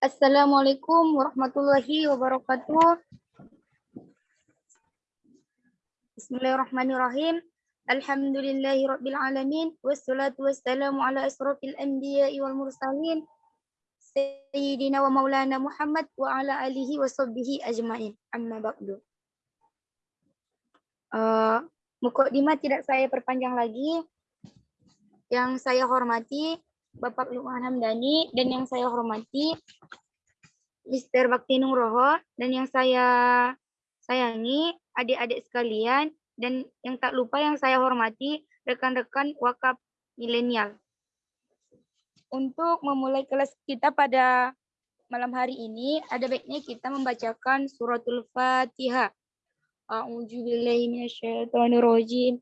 Assalamualaikum warahmatullahi wabarakatuh. Bismillahirrahmanirrahim. Alhamdulillahi rabbil alamin wassalatu wassalamu ala asrafil anbiya'i wal mursalin sayyidina wa maulana Muhammad wa ala alihi wa sahbihi ajmain. Amma ba'du. Uh, Mukadimah tidak saya perpanjang lagi. Yang saya hormati Bapak Lukman Hamdani dan yang saya hormati Mr. Bakti Nugroho dan yang saya sayangi adik-adik sekalian dan yang tak lupa yang saya hormati rekan-rekan wakaf milenial. Untuk memulai kelas kita pada malam hari ini, ada baiknya kita membacakan suratul Fatihah. A'udzu billahi.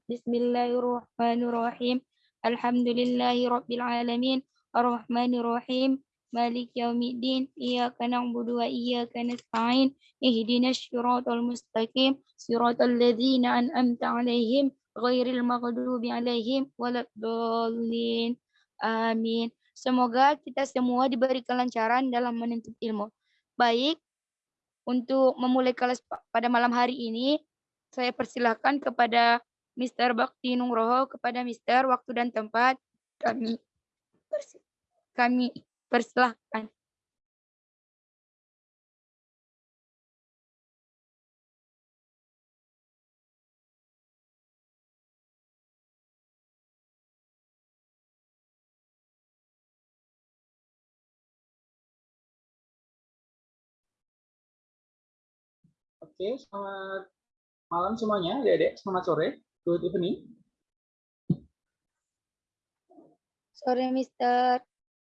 Bismillahirrahmanirrahim. Alhamdulillahi Rabbil Alamin Ar-Rahmanir Rahim Malik Yawmiddin Iyaka na'budu wa iyaka nasta'in Ihdinas syiratal mustaqim Siratal ladzina an'amta 'alaihim ghairil maghdubi 'alaihim waladdallin Amin Semoga kita semua diberi kelancaran dalam menuntut ilmu. Baik, untuk memulai kelas pada malam hari ini, saya persilahkan kepada Mr. Bakti Nugroho kepada Mr. waktu dan tempat kami kami persilahkan. Oke, selamat malam semuanya, adik-adik. Selamat sore. Good evening. Sore, Mister.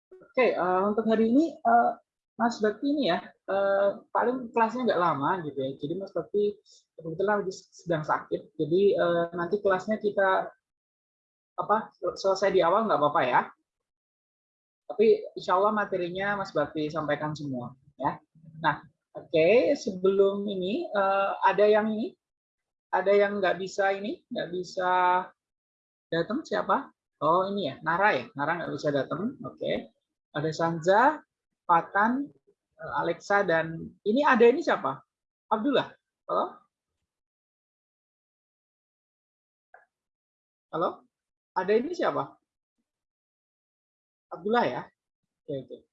Oke, okay, uh, untuk hari ini uh, Mas Bakti ini ya uh, paling kelasnya nggak lama gitu ya. Jadi Mas Bakti kebetulan lagi sedang sakit. Jadi uh, nanti kelasnya kita apa selesai di awal nggak apa-apa ya. Tapi insya Allah materinya Mas Bakti sampaikan semua ya. Nah, oke okay, sebelum ini uh, ada yang ini ada yang nggak bisa ini, nggak bisa datang siapa? Oh ini ya, Nara ya, Nara nggak bisa datang. Oke, okay. ada Sanza, Patan, eh, Alexa dan ini ada ini siapa? Abdullah. Halo? Halo? Ada ini siapa? Abdullah ya? Oke, oke.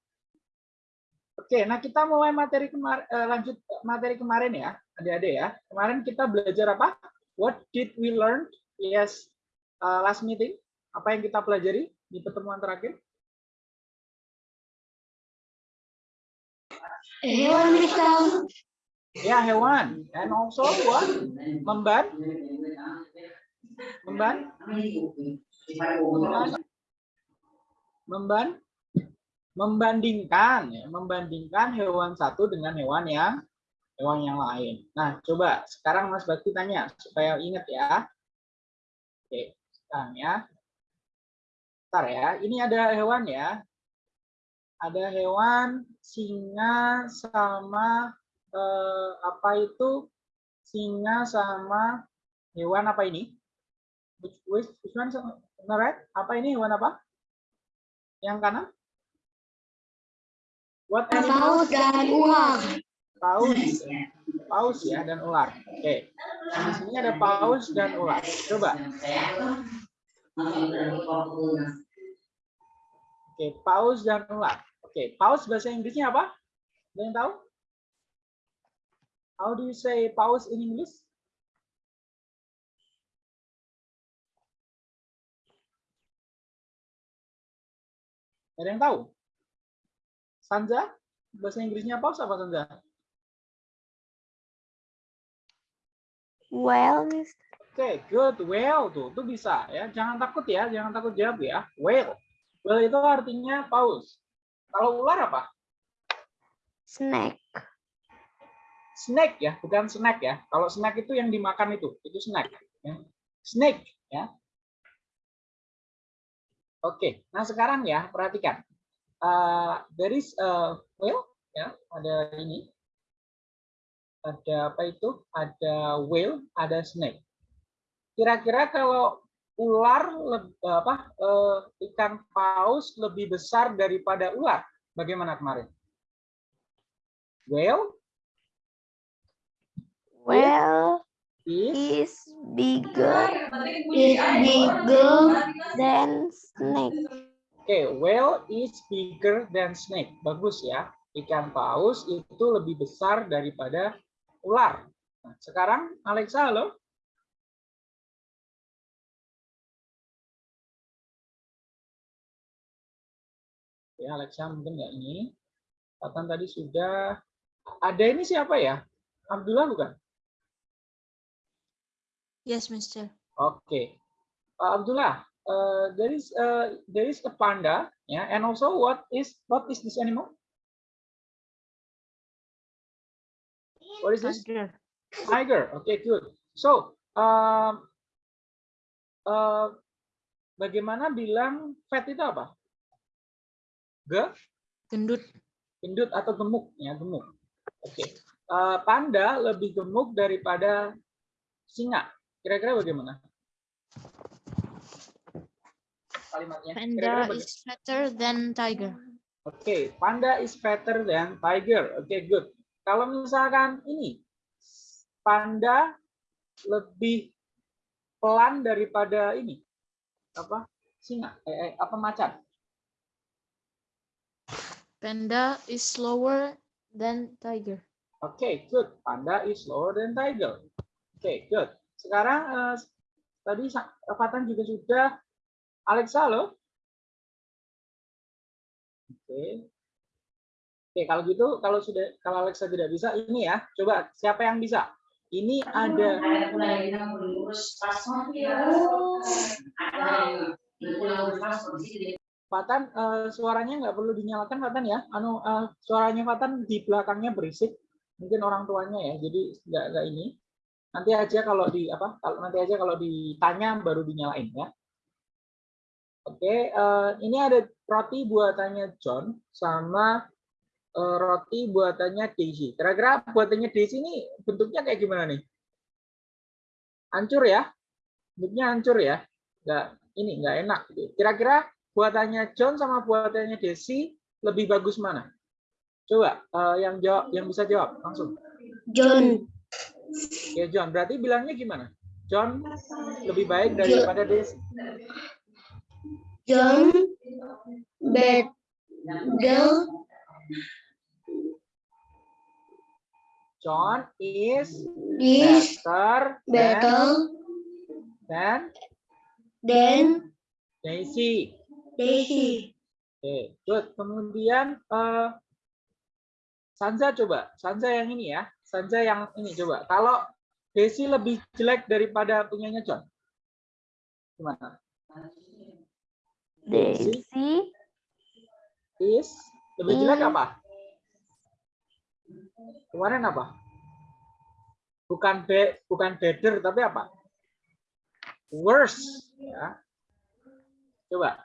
Oke, nah kita mulai materi kemarin, eh, lanjut materi kemarin ya adik-adik ya. Kemarin kita belajar apa? What did we learn? Yes, uh, last meeting. Apa yang kita pelajari di pertemuan terakhir? Hewan bisa. Ya, hewan. And also what? Memban. Memban. Memban. Memban. Membandingkan, ya. membandingkan hewan satu dengan hewan yang hewan yang lain. Nah, coba sekarang Mas Bakti tanya supaya ingat ya. Oke, sekarang ya. Bentar ya, ini ada hewan ya. Ada hewan singa sama eh, apa itu? Singa sama hewan apa ini? Which, which, one? Right? Apa ini hewan apa? Yang kanan? What animal? dan uang paus, paus ya dan ular. Oke, nah, di sini ada paus dan ular. Coba. Oke, paus dan ular. Oke, paus bahasa Inggrisnya apa? Ada yang tahu? How do you say paus in English? Ada yang tahu? Sanja? Bahasa Inggrisnya paus apa Sanja? Well, Oke, okay, good. Well tuh, tuh bisa ya. Jangan takut ya, jangan takut jawab ya. Well. Well itu artinya paus. Kalau ular apa? Snack. Snack ya, bukan snack ya. Kalau snack itu yang dimakan itu, itu snack. Ya. Snake ya. Oke, nah sekarang ya perhatikan. Uh, there is a well ya, ada ini ada apa itu? Ada whale, ada snake. Kira-kira kalau ular apa eh, ikan paus lebih besar daripada ular, bagaimana kemarin? Whale Whale is is bigger Is bigger than snake. Oke, whale is bigger than snake. Bagus ya. Ikan paus itu lebih besar daripada ular. Nah, sekarang Alexa, halo. Ya, Alexa mungkin nggak ini. Katan tadi sudah. Ada ini siapa ya? Abdullah bukan? Yes, Mister. Oke. Uh, Abdullah, uh, there is uh, there is a panda, yeah, and also what is what is this animal? What is this? Tiger. Tiger. Okay, good. So, um, uh, bagaimana bilang fat itu apa? Ge, Gendut. gendut atau gemuk? Ya, gemuk. Oke. Uh, panda lebih gemuk daripada singa. Kira-kira bagaimana? Kalimatnya. Panda is fatter than tiger. Oke, panda is fatter than tiger. Oke, good. Kalau misalkan ini, panda lebih pelan daripada ini, apa? Singa, eh, eh, apa macan? Panda is slower than tiger. Oke, good. Panda is slower than tiger. Oke, good. Sekarang eh, tadi Fatan juga sudah. Alexa, halo. Oke. Oke, kalau gitu, kalau sudah, kalau Alexa tidak bisa, ini ya. Coba siapa yang bisa? Ini ada Fatan, eh, suaranya nggak perlu dinyalakan Fatan ya. Anu eh, suaranya Fatan di belakangnya berisik. Mungkin orang tuanya ya. Jadi nggak nggak ini. Nanti aja kalau di apa? Kalau nanti aja kalau ditanya baru dinyalain ya. Oke, eh, ini ada roti buatannya John sama eh, roti buatannya Daisy. Kira-kira buatannya Daisy ini bentuknya kayak gimana nih? Hancur ya? Bentuknya hancur ya? Nggak, ini nggak enak. Kira-kira buatannya John sama buatannya Desi lebih bagus mana? Coba eh, yang jawab, yang bisa jawab langsung. John. Ya John, berarti bilangnya gimana? John lebih baik daripada Desi. John better John is is better better than, than Daisy. Daisy. Oke, good. Kemudian eh Sanza coba. Sanza yang ini ya. Sanza yang ini coba. Kalau Desi lebih jelek daripada punyanya John. Gimana? Daisy Is lebih jelek apa? Kemarin apa? Bukan be, bukan better tapi apa? Worse ya. Coba.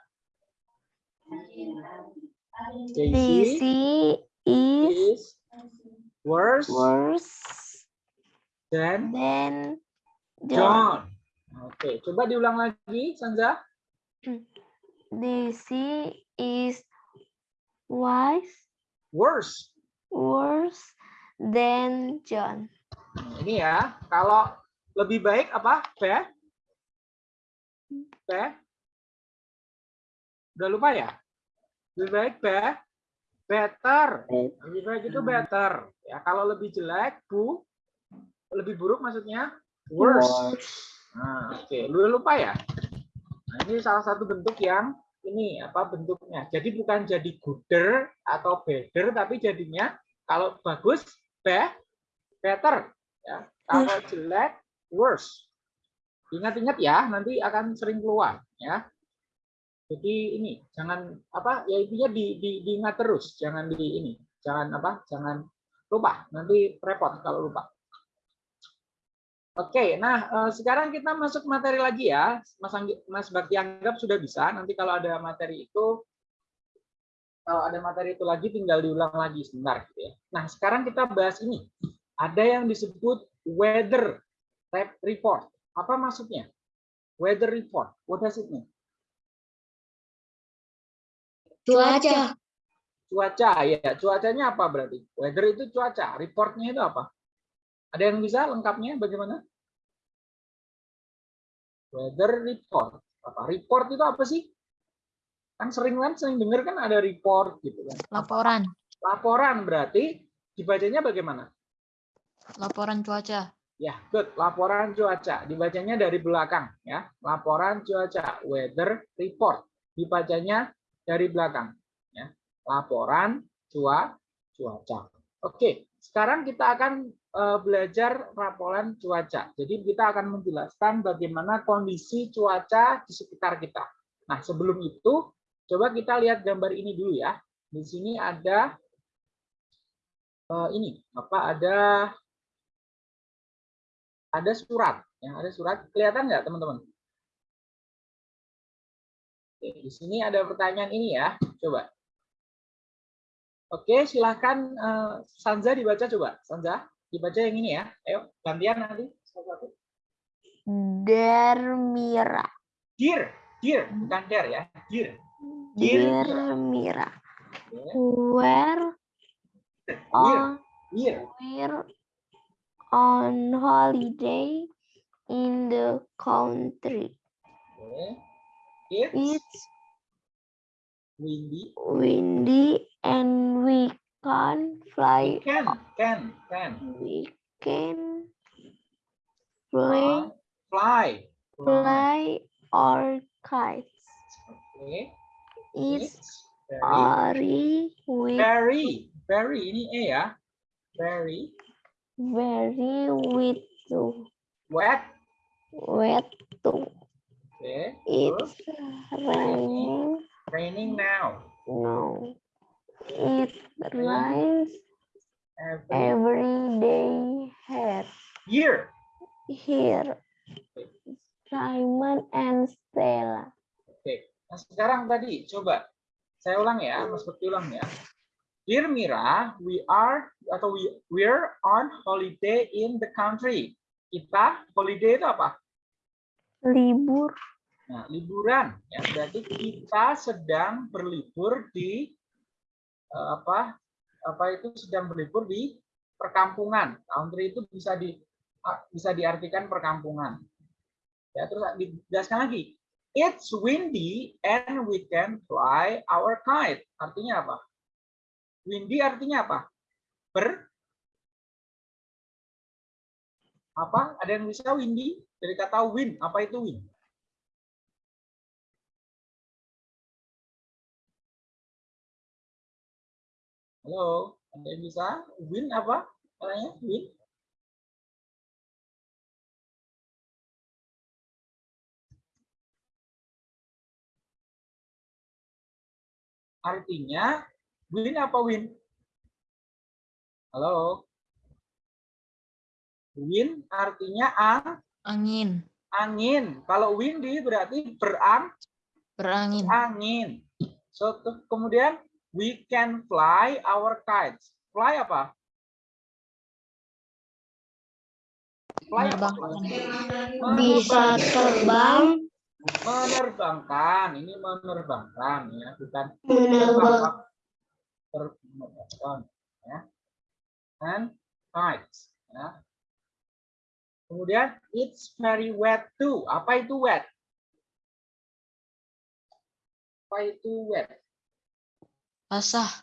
Daisy is is worse worse than than John. John. Oke, coba diulang lagi, Sanza. Daisy is wise Worse. worse than John. Nah, Ini ya, kalau lebih baik apa? Be? Be? Udah lupa ya? Lebih baik be? Better. Lebih baik itu better. Ya, kalau lebih jelek, bu, lebih buruk maksudnya worse. Nah, oke, lu lupa ya? Nah, ini salah satu bentuk yang ini apa bentuknya. Jadi bukan jadi gooder atau better, tapi jadinya kalau bagus be, better. Ya. Kalau jelek worse. Ingat-ingat ya, nanti akan sering keluar. Ya. Jadi ini jangan apa ya intinya di, di, diingat terus, jangan di ini, jangan apa, jangan lupa. Nanti repot kalau lupa. Oke, nah eh, sekarang kita masuk materi lagi ya. Mas Anggi, Mas Bakti anggap sudah bisa. Nanti kalau ada materi itu, kalau ada materi itu lagi tinggal diulang lagi sebentar. Gitu ya. Nah sekarang kita bahas ini. Ada yang disebut weather rep- report. Apa maksudnya? Weather report. What does it mean? Cuaca. Cuaca ya, cuacanya apa berarti? Weather itu cuaca, reportnya itu apa? Ada yang bisa lengkapnya bagaimana? Weather report. Apa? Report itu apa sih? Kan sering kan sering dengar kan ada report gitu kan. Laporan. Laporan berarti dibacanya bagaimana? Laporan cuaca. Ya, good. Laporan cuaca. Dibacanya dari belakang ya. Laporan cuaca, weather report. Dibacanya dari belakang ya. Laporan cua cuaca. Oke, sekarang kita akan belajar laporan cuaca. Jadi kita akan menjelaskan bagaimana kondisi cuaca di sekitar kita. Nah, sebelum itu coba kita lihat gambar ini dulu ya. Di sini ada eh, ini apa ada ada surat. Ya ada surat. Kelihatan nggak teman-teman? Di sini ada pertanyaan ini ya. Coba. Oke silahkan eh, Sanza dibaca coba. Sanza dibaca yang ini ya. Ayo gantian nanti. Satu-satu. Dermira. dear dear bukan der ya. Dear Dear. Dermira. Where on we're on holiday in the country. Oke. it's It's windy. windy and we can't fly. can can can. We can fly, uh, fly fly. fly our kites. oke It's very very very very ini e ya very. Very with wet. Wet too. oke It's raining. raining now. no. It rains every day here. year Here. Simon and Stella. oke nah sekarang tadi coba saya ulang ya mas Bekti ulang ya Dear Mira, we are atau we we're on holiday in the country. Kita holiday itu apa? Libur Nah, liburan ya berarti kita sedang berlibur di apa apa itu sedang berlibur di perkampungan. Country itu bisa di ah, bisa diartikan perkampungan. Ya, terus dijelaskan lagi. It's windy and we can fly our kite. Artinya apa? Windy artinya apa? Ber apa? Ada yang bisa windy? Dari kata wind, apa itu wind? Halo, ada yang bisa? Win apa? Katanya win? Artinya win apa win? Halo. Win artinya ang, Angin. angin. Kalau windy berarti berang, Berangin. angin. So ke- kemudian we can fly our kites. Fly apa? Fly apa? Menerbangkan. bisa terbang Menerbangkan. Ini menerbangkan ya, bukan menerbang Menerbangkan. Ya. And kites. Ya. Kemudian it's very wet too. Apa itu wet? Apa itu wet? Basah.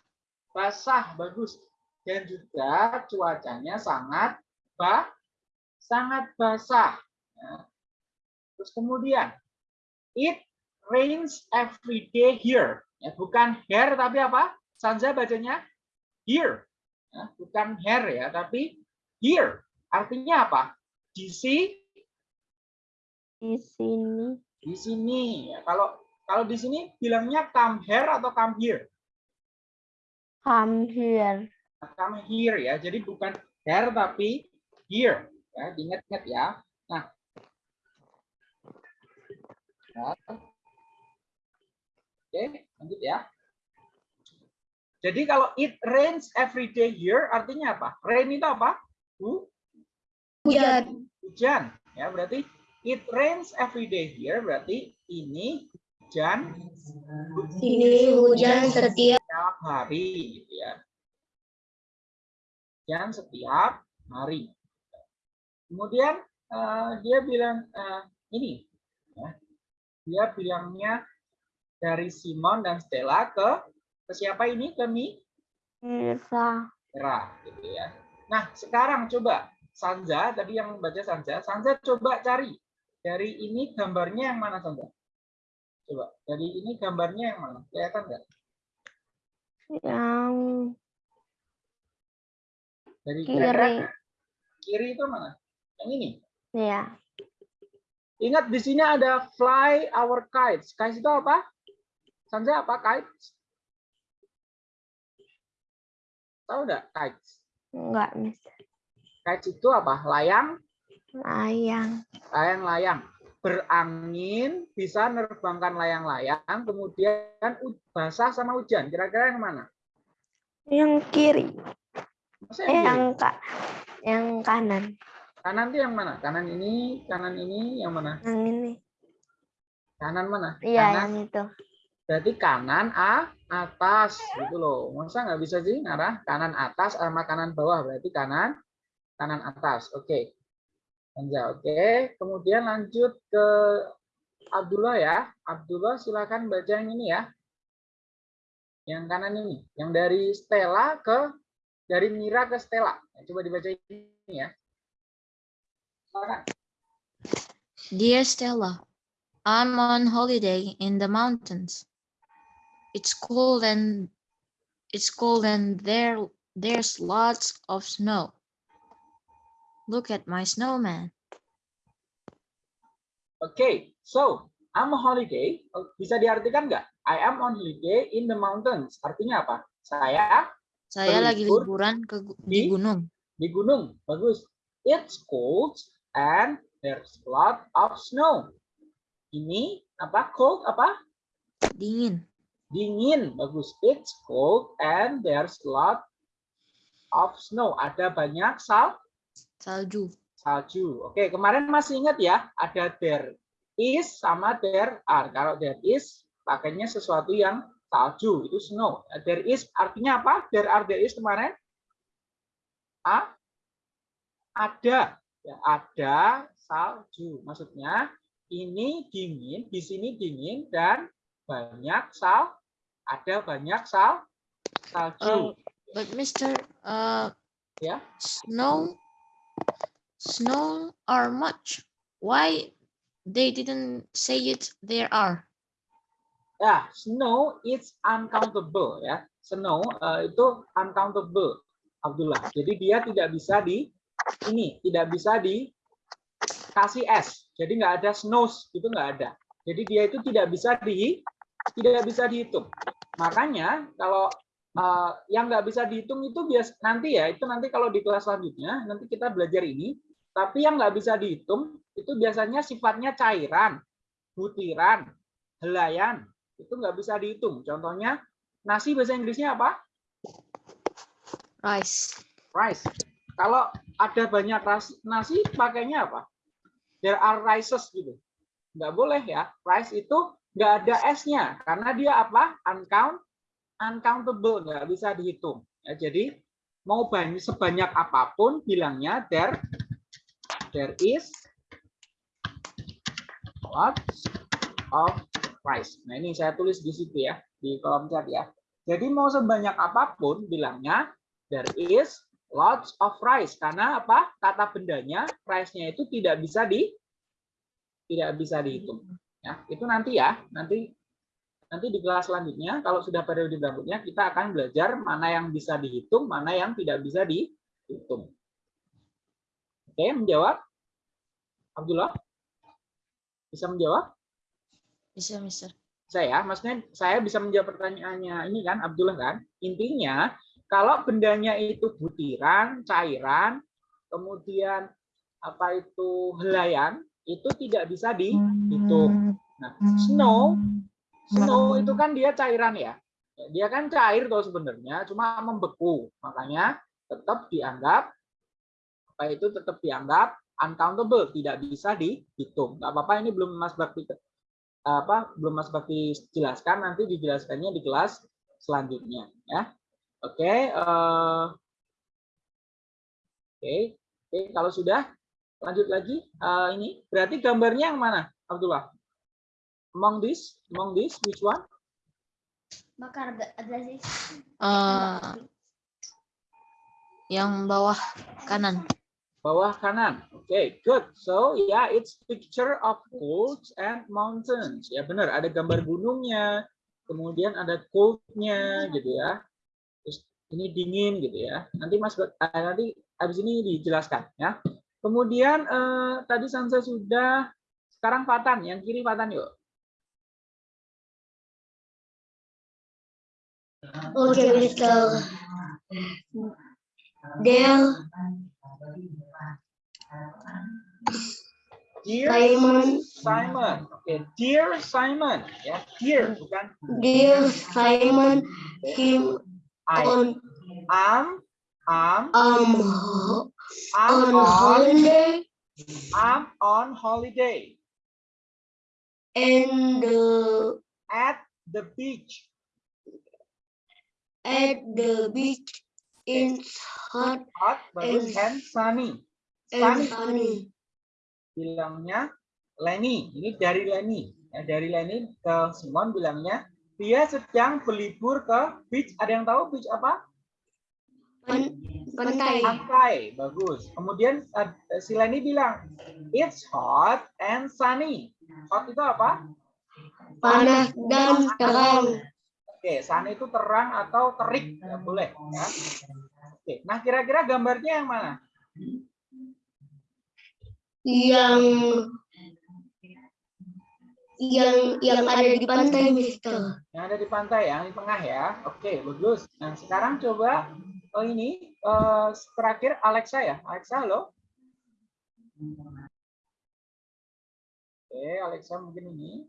basah bagus. Dan juga cuacanya sangat bah sangat basah. Ya. terus kemudian it rains every day here. Ya bukan here tapi apa? Sanza bacanya here. Ya, bukan here ya tapi here. Artinya apa? Di sini. Di sini. Di sini. Ya kalau kalau di sini bilangnya come here atau come here come here come here ya. Jadi bukan here tapi here. Ya, diingat-ingat ya. Nah. Nah. Oke, lanjut ya. Jadi kalau it rains every day here artinya apa? Rain itu apa? Hu- Hujan. Hujan. Ya, berarti it rains every day here berarti ini hujan Ini hujan setiap setiap hari gitu ya. Hujan setiap hari. Kemudian eh, dia bilang eh, ini, ya. dia bilangnya dari Simon dan Stella ke ke siapa ini ke Mi? Mirsa. Mira, gitu ya. Nah sekarang coba Sanza tadi yang baca Sanza, Sanza coba cari dari ini gambarnya yang mana Sanza? Coba dari ini gambarnya yang mana? Kelihatan nggak? Yang Dari Kiri. kira-kira kiri itu mana? Yang ini. ya. Ingat di sini ada fly our kites. Kites itu apa? Sanza apa kites? Tahu nggak kites? Enggak, Mister. Kites itu apa? Layang, Layang. layang-layang. Berangin, bisa nerbangkan layang-layang, kemudian basah sama hujan. Kira-kira yang mana? Yang kiri. Masa yang yang kiri? ka yang kanan. Kanan itu yang mana? Kanan ini, kanan ini, yang mana? Yang ini. Kanan mana? Iya, Kanan yang itu. Berarti kanan A atas gitu loh. Masa nggak bisa sih ngarah kanan atas sama kanan bawah berarti kanan kanan atas. Oke. Oke. Kemudian lanjut ke Abdullah ya. Abdullah silakan baca yang ini ya. Yang kanan ini, yang dari Stella ke dari Mira ke Stella. Nah, Coba dibaca ini ya. Silakan. Dear Stella, I'm on holiday in the mountains. It's cold and it's cold and there there's lots of snow. Look at my snowman. Oke, so I'm on holiday. Oh, Bisa diartikan nggak? I am on holiday in the mountains. Artinya apa? Saya Saya lagi liburan ke di- di gunung. di gunung. Bagus. It's cold and there's a lot of snow. Ini apa? Cold apa? Dingin. Dingin. Bagus. It's cold and there's a lot of snow. Ada banyak sal Salju. salju. Oke, kemarin masih ingat ya, ada there is sama there are. Kalau there is pakainya sesuatu yang salju, itu snow. There is artinya apa? There are there is kemarin? A? Ada. Ya, ada salju. Maksudnya ini dingin, di sini dingin dan banyak sal ada banyak sal salju. Oh, but Mr. Uh, Ya. Snow, snow are much. Why they didn't say it? There are. Ya, snow is uncountable ya. Snow eh, itu uncountable, Abdullah. Jadi dia tidak bisa di ini, tidak bisa dikasih es. Jadi nggak ada snows, itu nggak ada. Jadi dia itu tidak bisa di tidak bisa dihitung. Makanya kalau eh, yang nggak bisa dihitung itu bias nanti ya, itu nanti kalau di kelas selanjutnya nanti kita belajar ini. Tapi yang nggak bisa dihitung itu biasanya sifatnya cairan, butiran, helaian, itu nggak bisa dihitung. Contohnya nasi bahasa Inggrisnya apa? Rice. Rice. Kalau ada banyak nasi pakainya apa? There are rices gitu. Nggak boleh ya. Rice itu nggak ada S-nya karena dia apa? Uncount, uncountable, nggak bisa dihitung. Ya, jadi mau banyak sebanyak apa pun bilangnya there there is lots of rice. Nah ini saya tulis di situ ya di kolom chat ya. Jadi mau sebanyak apa pun bilangnya there is lots of rice karena apa kata bendanya rice-nya itu tidak bisa di tidak bisa dihitung ya itu nanti ya nanti nanti di kelas selanjutnya kalau sudah periode berikutnya kita akan belajar mana yang bisa dihitung mana yang tidak bisa dihitung. Oke menjawab? Abdullah? Bisa menjawab? Bisa, Mister. saya maksudnya saya bisa menjawab pertanyaannya ini kan Abdullah kan? Intinya kalau bendanya itu butiran cairan kemudian apa itu helaian itu tidak bisa dihitung. Nah snow snow itu kan dia cairan ya dia kan cair tuh sebenarnya cuma membeku makanya tetap dianggap apa itu tetap dianggap uncountable tidak bisa dihitung nggak apa-apa ini belum Mas Bakti apa belum Mas Bakti jelaskan nanti dijelaskannya di kelas selanjutnya ya. Oke, eh, oke, oke. Kalau sudah lanjut lagi Eh, ini berarti gambarnya yang mana, Abdullah? Among this, among this, which one? Bakar Abdulaziz. Eh, yang bawah kanan. Bawah kanan. Oke, good. So, yeah, it's picture of clouds and mountains. Ya benar, ada gambar gunungnya, kemudian ada cold-nya gitu ya. Terus ini dingin gitu ya. Nanti Mas eh, nanti habis ini dijelaskan ya. Kemudian eh, tadi Sansa sudah sekarang Fatan, yang kiri Fatan yuk. Okay, Mr. There, Dear Simon, Simon. Oke, dear Simon. Ya, dear bukan dear Simon, him I. on Am, am, um am on on, holiday am on holiday and the at the beach. At the beach in hot Hot, bagus, And- and sunny. and Sunny. sunny. bilangnya Lenny. Ini dari Lenny. Ya, dari Lenny ke Simon bilangnya dia sedang berlibur ke beach. Ada yang tahu beach apa? Pan- pantai. Pantai. Bagus. Kemudian eh, si Lenny bilang it's hot and sunny. Hot itu apa? Panas dan terang. Oke, sunny itu terang atau terik. Ya, boleh. Ya. Oke. Nah, kira-kira gambarnya yang mana? Yang yang yang ada di pantai, Mister. Yang ada di pantai, yang di tengah ya. Oke, bagus. Nah, sekarang coba oh ini eh, terakhir Alexa ya. Alexa, halo. Oke, Alexa mungkin ini.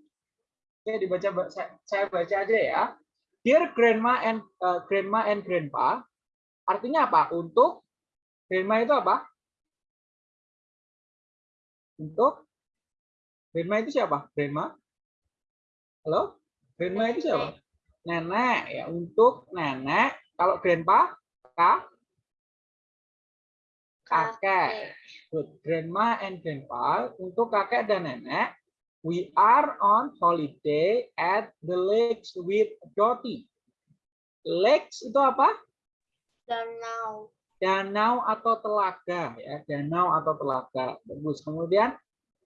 Oke, dibaca ba- saya, saya baca aja ya. Dear grandma and eh, grandma and grandpa, artinya apa? Untuk grandma itu apa? Untuk grandma itu siapa? Grandma? Halo? Grandma itu siapa? Nenek ya. Untuk nenek, kalau grandpa, kak, kakek. Good. Grandma and grandpa untuk kakek dan nenek. We are on holiday at the lakes with Dottie. Lakes itu apa? Danau. Danau atau telaga ya. Danau atau telaga. Bagus. Kemudian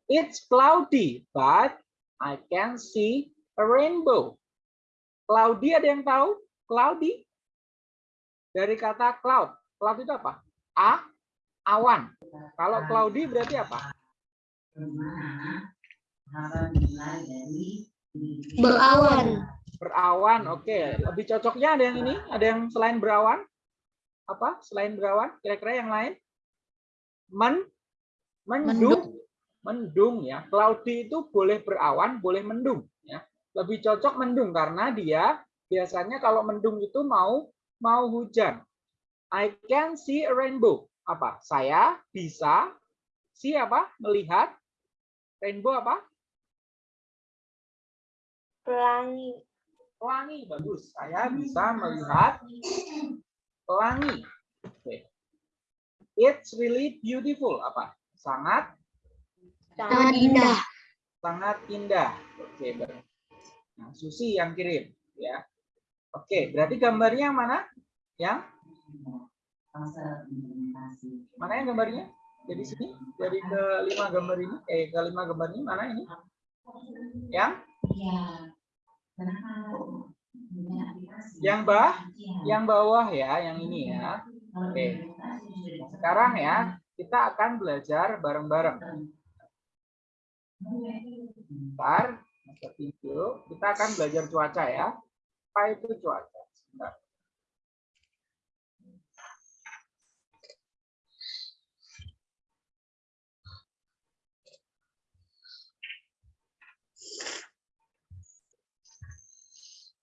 it's cloudy but I can see a rainbow. Cloudy ada yang tahu? Cloudy dari kata cloud. Cloud itu apa? A awan. Kalau cloudy berarti apa? Berawan. Berawan. Oke, lebih cocoknya ada yang ini? Ada yang selain berawan? Apa? Selain berawan? Kira-kira yang lain? Men mendung. Mendung ya. Cloudy itu boleh berawan, boleh mendung ya. Lebih cocok mendung karena dia biasanya kalau mendung itu mau mau hujan. I can see a rainbow. Apa? Saya bisa see apa? Melihat rainbow apa? Pelangi. Pelangi bagus. Saya bisa melihat pelangi. Oke. It's really beautiful. Apa? Sangat Sangat indah. sangat indah. Oke, baik. Nah, Susi yang kirim, ya. Oke, berarti gambarnya yang mana? Yang mana yang gambarnya? Jadi sini, dari kelima gambar ini, eh kelima gambar ini mana ini? Yang yang bah, yang bawah ya, yang ini ya. Oke. Sekarang ya, kita akan belajar bareng-bareng. Bentar. Kita akan belajar cuaca ya. Apa itu cuaca? Sebentar.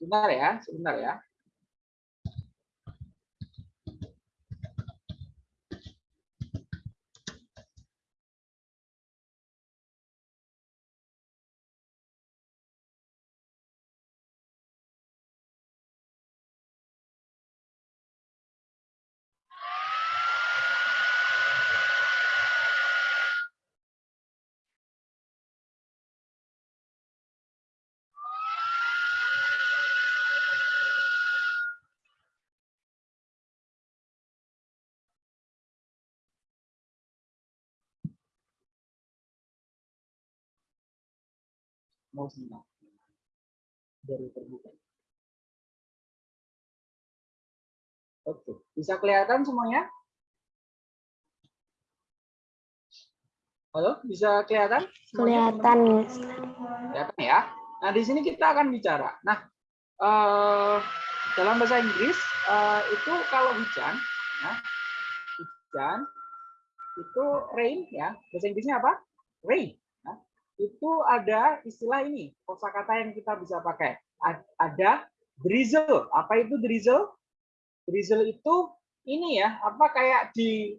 Sebentar ya, sebentar ya. Mau sebentar. Baru terbuka. Oke, bisa kelihatan semuanya? Halo, bisa kelihatan? Kelihatan. Kelihatan ya. Nah, di sini kita akan bicara. Nah, eh, dalam bahasa Inggris eh, itu kalau hujan, ya, hujan itu rain ya. Bahasa Inggrisnya apa? Rain. Itu ada istilah ini, kosakata yang kita bisa pakai. Ada drizzle. Apa itu drizzle? Drizzle itu ini ya, apa kayak di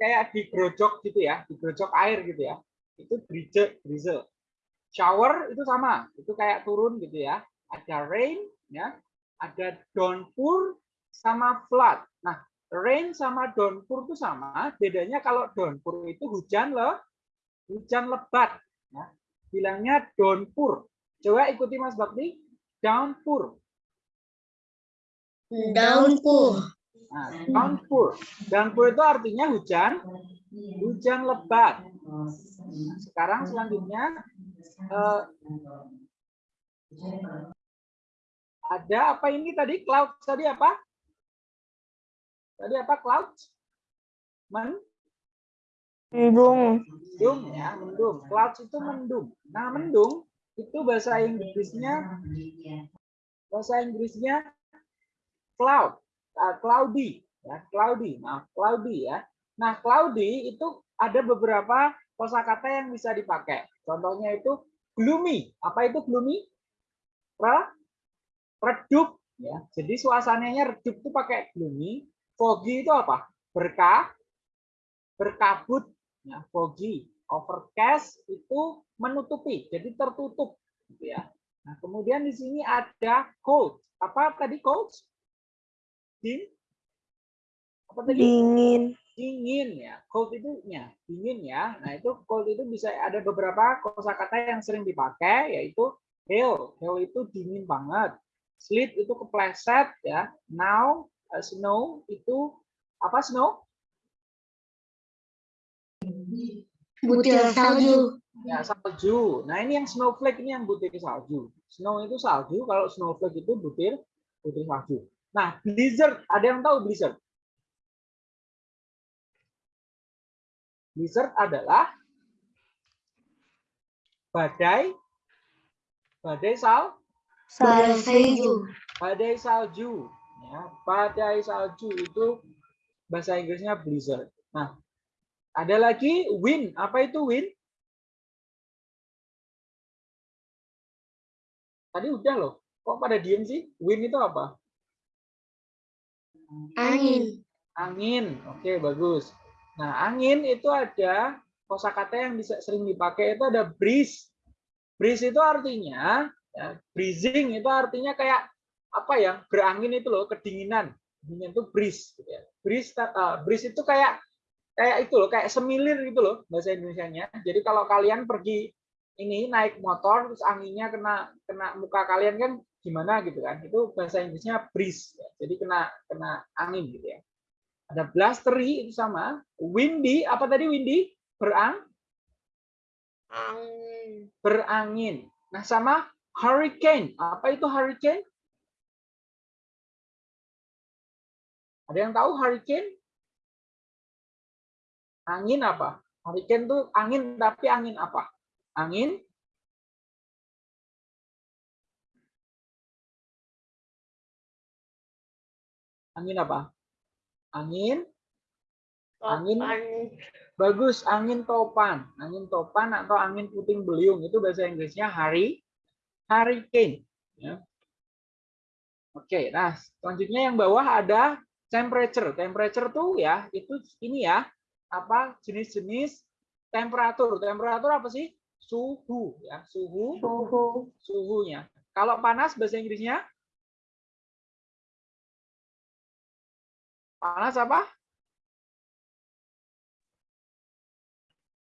kayak digerojok gitu ya, digerojok air gitu ya. Itu drizzle, drizzle shower itu sama, itu kayak turun gitu ya. Ada rain, ya, ada downpour sama flood. Nah, rain sama downpour itu sama, bedanya kalau downpour itu hujan le, hujan lebat. Ya. Bilangnya downpour. Coba ikuti Mas Bakti, downpour. Downpour. Nah, downpour. Downpour itu artinya hujan, hujan lebat. Nah, sekarang selanjutnya eh, ada apa ini tadi cloud tadi apa? Tadi apa cloud? Men Mendung. mendung ya, mendung. Cloud itu mendung. Nah, mendung itu bahasa Inggrisnya bahasa Inggrisnya cloud, uh, cloudy ya, cloudy. Nah, cloudy ya. Nah, cloudy itu ada beberapa kosakata yang bisa dipakai. Contohnya itu gloomy. Apa itu gloomy? Re- redup ya. Jadi suasananya redup itu pakai gloomy. Foggy itu apa? Berkah, berkabut ya, foggy. Overcast itu menutupi, jadi tertutup gitu ya. Nah, kemudian di sini ada cold. Apa tadi cold? Ding? Apa tadi? Dingin. dingin ya cold itu ya dingin ya nah itu cold itu bisa ada beberapa kosakata yang sering dipakai yaitu hail hail itu dingin banget sleet itu kepleset ya now uh, snow itu apa snow Butir salju. ya salju. Nah ini yang snowflake ini yang butir salju. Snow itu salju kalau snowflake itu butir butir salju. Nah blizzard ada yang tahu blizzard? Blizzard adalah badai badai sal Badai salju. badai salju. Ya badai salju itu bahasa Inggrisnya blizzard. Nah ada lagi wind apa itu wind tadi udah loh. Kok pada diem sih? Wind itu apa? Angin. angin. Oke bagus. Nah angin itu ada kosakata yang bisa sering dipakai. Itu ada breeze. Breeze itu artinya ya, breezing itu artinya kayak apa ya? Berangin itu loh kedinginan. Dingin itu breeze gitu ya. breeze uh, breeze itu kayak kayak itu loh kayak semilir gitu loh bahasa Indonesianya. Jadi kalau kalian pergi ini naik motor terus anginnya kena kena muka kalian kan gimana gitu kan. Itu bahasa Inggrisnya breeze ya. jadi kena kena angin gitu ya. Ada blustery itu sama. Windy apa tadi windy? Berang? Angin. berangin. Nah sama hurricane. Apa itu hurricane? Ada yang tahu hurricane Angin apa? Hurricane tuh angin tapi angin apa? Angin Angin apa? Angin Angin. Bagus angin topan. Angin topan atau angin puting beliung itu bahasa Inggrisnya hari hurricane ya. Oke, nah selanjutnya yang bawah ada temperature. Temperature tuh ya itu ini ya apa jenis-jenis temperatur. Temperatur apa sih? Suhu ya, suhu Suhu. suhunya. Kalau panas bahasa Inggrisnya panas apa?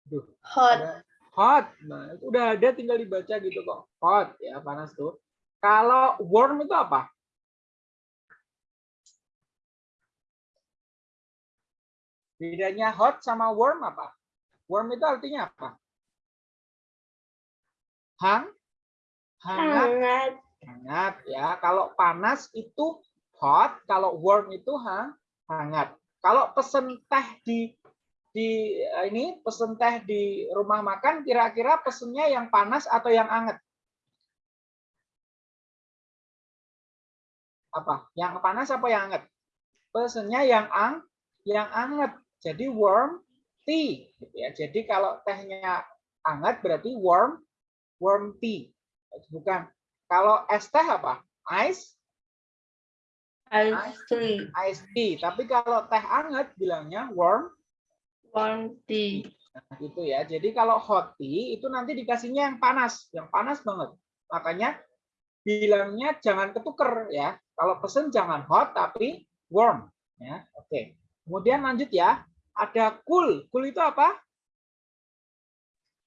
Duh, Hot. ada hot. Nah, itu udah ada tinggal dibaca gitu kok. Hot ya, panas tuh. Kalau warm itu apa? Bedanya hot sama warm apa? Warm itu artinya apa? Hang, hangat, Hangat. hangat ya. Kalau panas itu hot, kalau warm itu hang, hangat. Kalau pesen teh di di eh, ini pesen teh di rumah makan kira-kira pesennya yang panas atau yang hangat? Apa? Yang panas apa yang hangat? Pesennya yang ang yang hangat. Jadi warm tea gitu ya. Jadi kalau tehnya hangat berarti warm warm tea. Bukan. Kalau es teh apa? Ice Ice tea. ice tea. Tapi kalau teh hangat bilangnya warm Warm tea. Nah, gitu ya. Jadi kalau hot tea itu nanti dikasihnya yang panas, yang panas banget. Makanya bilangnya jangan ketuker ya. Kalau pesen jangan hot tapi warm ya. Oke. Kemudian lanjut ya. Ada cool. Cool itu apa?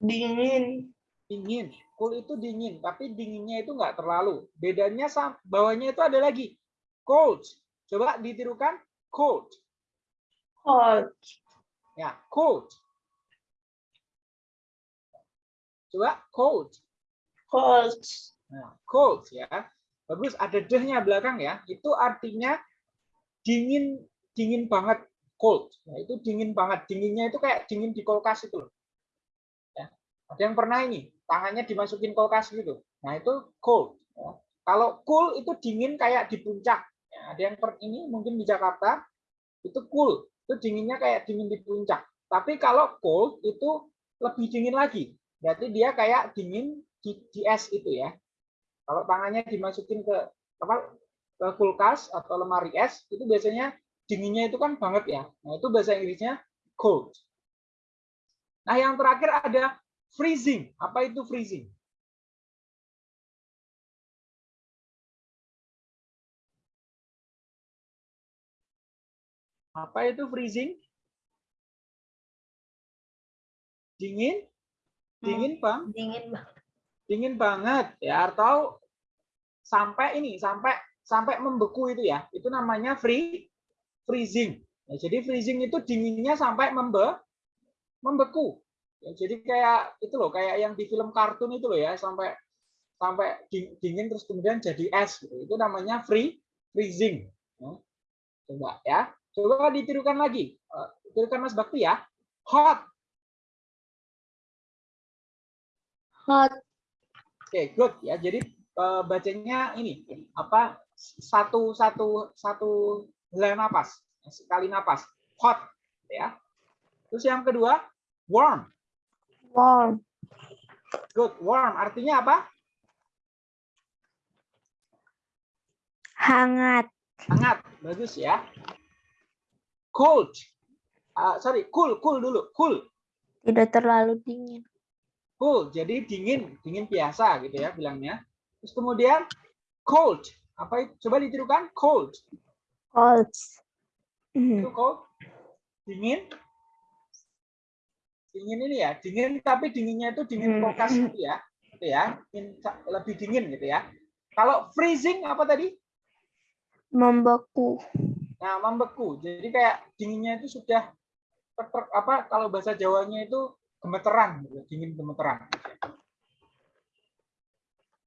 Dingin. Dingin. Cool itu dingin, tapi dinginnya itu enggak terlalu. Bedanya sama bawahnya itu ada lagi. Cold. Coba ditirukan cold. Hot. Ya, cold. Coba cold. Cold. Nah, cold ya. Bagus ada dehnya belakang ya. Itu artinya dingin dingin banget cold. Nah, itu dingin banget. Dinginnya itu kayak dingin di kulkas itu. Ya. Ada yang pernah ini tangannya dimasukin kulkas gitu. Nah, itu cold. ya. Kalau cool itu dingin kayak di puncak. Ya, ada yang per, ini mungkin di Jakarta itu cool. Itu dinginnya kayak dingin di puncak. Tapi kalau cold itu lebih dingin lagi. Berarti dia kayak dingin di, di es itu ya. Kalau tangannya dimasukin ke apa ke kulkas atau lemari es itu biasanya dinginnya itu kan banget ya. Nah, itu bahasa Inggrisnya cold. Nah, yang terakhir ada freezing. Apa itu freezing? Apa itu freezing? Dingin? Dingin, Bang? Dingin banget. dingin banget ya atau sampai ini sampai sampai membeku itu ya itu namanya free freezing. Ya, jadi freezing itu dinginnya sampai membe membeku. Ya, jadi kayak itu loh kayak yang di film kartun itu loh ya sampai sampai ding- dingin terus kemudian jadi es gitu. Itu namanya free freezing. Ya. coba ya. Coba ditirukan lagi. Eh, tirukan Mas Bakti ya. Hot. Hot. Oke, good ya. Jadi eh, bacanya ini apa satu satu satu helai napas sekali napas hot ya. Terus yang kedua warm. Warm. Good, warm artinya apa? Hangat. Hangat. Bagus ya. Cold. Ah, sorry, cool, cool dulu. Cool. Tidak terlalu dingin. Cool. Jadi dingin, dingin biasa gitu ya bilangnya. Terus kemudian cold. Apa itu? Coba ditirukan cold. Cold. itu kok dingin? Dingin ini ya? Dingin tapi dinginnya itu dingin Hmm. kulkas gitu ya? Gitu ya? Dingin- lebih dingin gitu ya? Kalau freezing apa tadi? Membeku. nah membeku. Jadi kayak dinginnya itu sudah apa kalau bahasa Jawanya itu gemeteran gitu dingin gemeteran.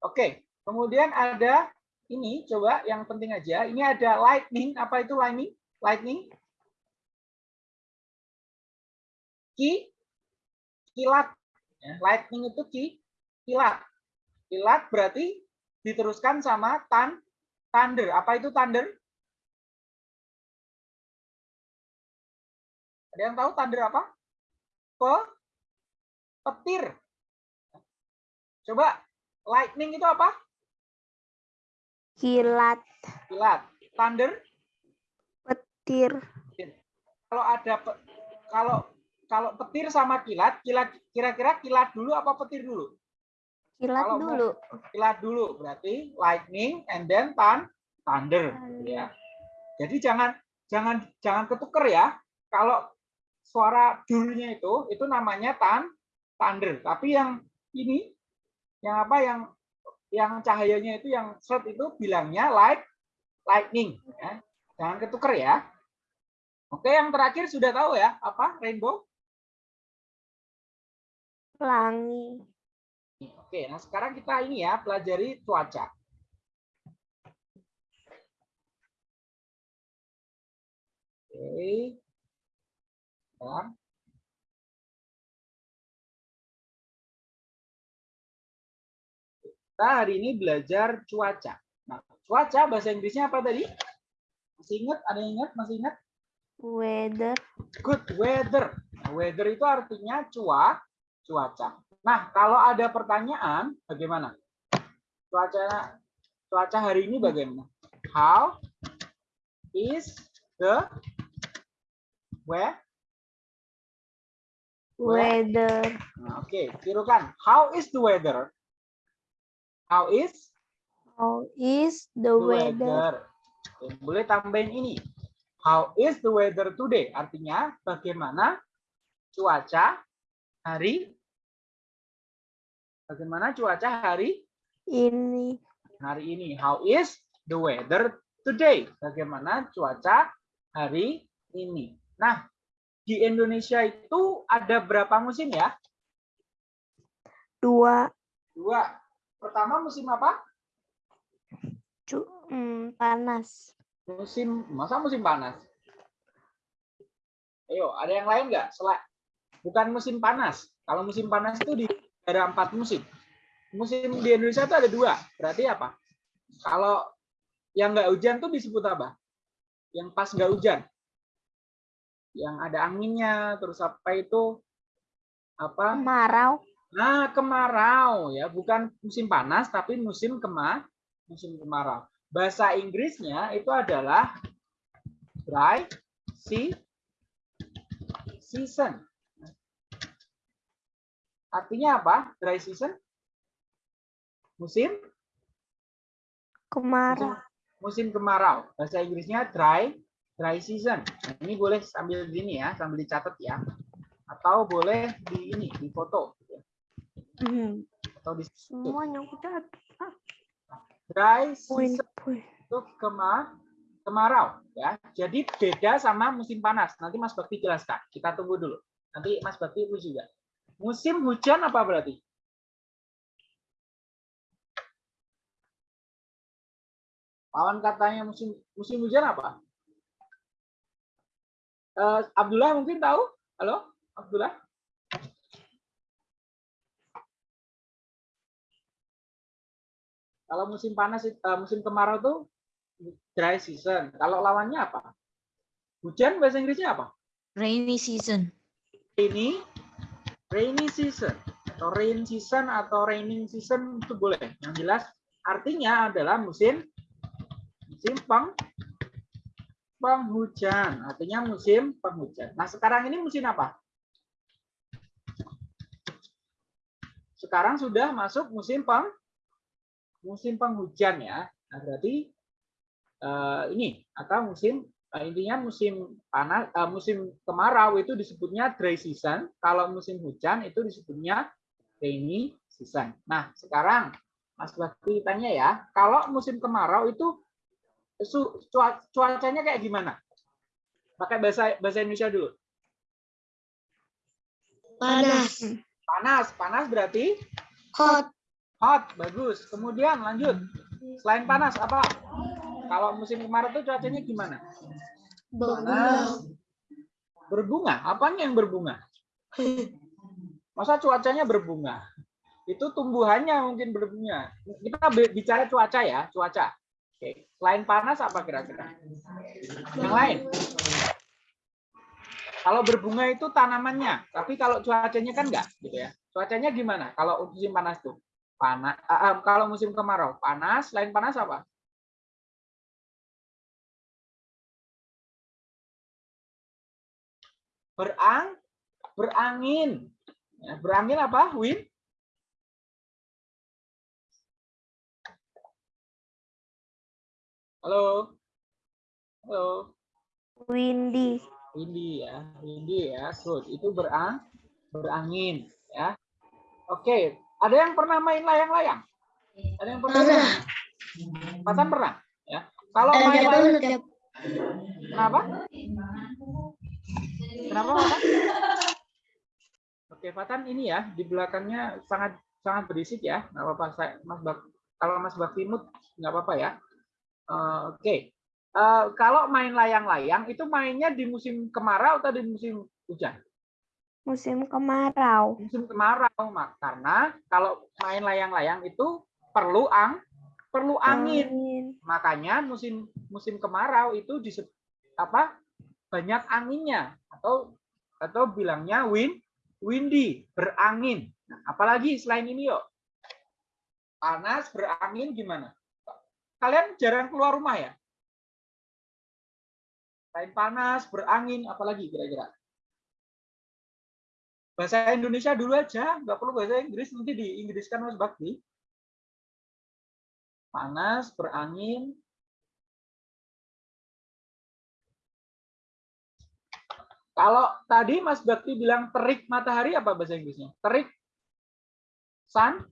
Oke kemudian ada ini coba yang penting aja ini ada lightning apa itu lightning lightning ki kilat. Ya, lightning itu ki kilat. Kilat berarti diteruskan sama tan thunder. Apa itu thunder? Ada yang tahu thunder apa? Pe petir. Coba lightning itu apa? Kilat. Kilat. Thunder Petir. kalau ada pe- kalau kalau petir sama kilat, kilat kira-kira kilat dulu apa petir dulu? Kilat Kalau dulu. Kilat dulu berarti lightning and then thun- thunder ya. Jadi jangan jangan jangan ketuker ya. Kalau suara dulunya itu itu namanya tan thunder. Tapi yang ini yang apa yang yang cahayanya itu yang short itu bilangnya light lightning ya. Jangan ketuker ya. Oke, yang terakhir sudah tahu ya apa rainbow? Pelangi. Oke, nah sekarang kita ini ya pelajari cuaca. Oke. Sekarang. Kita hari ini belajar cuaca. Nah, cuaca bahasa Inggrisnya apa tadi? Masih ingat? Ada yang ingat? Masih ingat? Weather. good weather. Nah, weather itu artinya cua, cuaca. Nah, kalau ada pertanyaan, bagaimana? Cuaca cuaca hari ini bagaimana? How is the weather? Weather. Nah, Oke, tirukan. How is the weather? How is How is the the weather? weather? Boleh tambahin ini. How is the weather today? Artinya bagaimana cuaca hari Bagaimana cuaca hari Ini. hari ini? How is the weather today? Bagaimana cuaca hari ini? Nah, di Indonesia itu ada berapa musim ya? Dua. Dua. Pertama musim apa? Cu hmm, panas. Musim masa musim panas? Ayo, ada yang lain nggak? Selain bukan musim panas. Kalau musim panas itu di ada empat musim. Musim di Indonesia itu ada dua. Berarti apa? Kalau yang nggak hujan tuh disebut apa? Yang pas nggak hujan. Yang ada anginnya, terus apa itu? Apa? Kemarau. Nah, kemarau ya, bukan musim panas tapi musim kema musim kemarau. Bahasa Inggrisnya itu adalah dry sea season. Artinya apa? Dry season? Musim Kemarau. musim kemarau. Bahasa Inggrisnya dry dry season. Nah, ini boleh sambil gini ya, sambil dicatat ya. Atau boleh di ini, di foto Hmm, atau di Semuanya catat. dry season. itu kema kemarau ya. Jadi beda sama musim panas. Nanti Mas Bakti jelaskan. Kita tunggu dulu. Nanti Mas Bakti itu juga. Musim hujan apa berarti? Lawan katanya musim musim hujan apa? Eh, Abdullah mungkin tahu? Halo, Abdullah? Kalau musim panas, eh, musim kemarau tuh dry season. Kalau lawannya apa? Hujan bahasa Inggrisnya apa? Rainy season. Rainy, rainy season atau rain season atau raining season itu boleh. Yang jelas artinya adalah musim musim peng penghujan. Artinya musim penghujan. Nah sekarang ini musim apa? Sekarang sudah masuk musim peng musim penghujan ya. Nah, berarti eh, ini atau musim eh, intinya musim panas eh, musim kemarau itu disebutnya dry season, kalau musim hujan itu disebutnya rainy season. Nah, sekarang Mas Bakti tanya ya, kalau musim kemarau itu su- cua- cuacanya kayak gimana? Pakai bahasa bahasa Indonesia dulu. Panas. Panas, panas berarti Hot. Hot, bagus. Kemudian lanjut. Selain panas apa? Kalau musim kemarau itu cuacanya gimana? Bunga. Panas. Berbunga. Apanya yang berbunga? Masa cuacanya berbunga? Itu tumbuhannya mungkin berbunga. Kita bicara cuaca ya, cuaca. Oke, selain panas apa kira-kira? Yang lain? Kalau berbunga itu tanamannya, tapi kalau cuacanya kan enggak, gitu ya. Cuacanya gimana? Kalau musim panas tuh? Panas. kalau musim kemarau, panas. Selain panas apa? Berang, berangin. Ya, berangin apa? Wind? Halo. Halo. Windy. Windy ya, windy ya, good. Itu berang, berangin ya. Oke, ada yang pernah main layang-layang? Ada yang pernah? Pernah. Patan pernah ya. Kalau Ada main layang, banget ya. kenapa? Kenapa, Patan? Oke, Patan ini ya di belakangnya sangat sangat berisik ya. Nggak apa-apa, Mas Bak, kalau Mas Baktimut nggak apa-apa ya. Eh, Oke, Eh, kalau main layang-layang itu mainnya di musim kemarau atau di musim hujan? Musim kemarau. musim kemarau mak. Karena kalau main layang-layang itu perlu ang perlu angin. Makanya musim musim kemarau itu di apa banyak anginnya. Atau atau bilangnya wind windy berangin. Nah, apalagi selain ini yuk. Panas berangin gimana? Kalian jarang keluar rumah ya? Selain panas berangin apalagi kira-kira bahasa Indonesia dulu aja, nggak perlu bahasa Inggris, nanti di Inggriskan Mas Bakti. Panas, berangin. Kalau tadi Mas Bakti bilang terik matahari, apa bahasa Inggrisnya? Terik sun,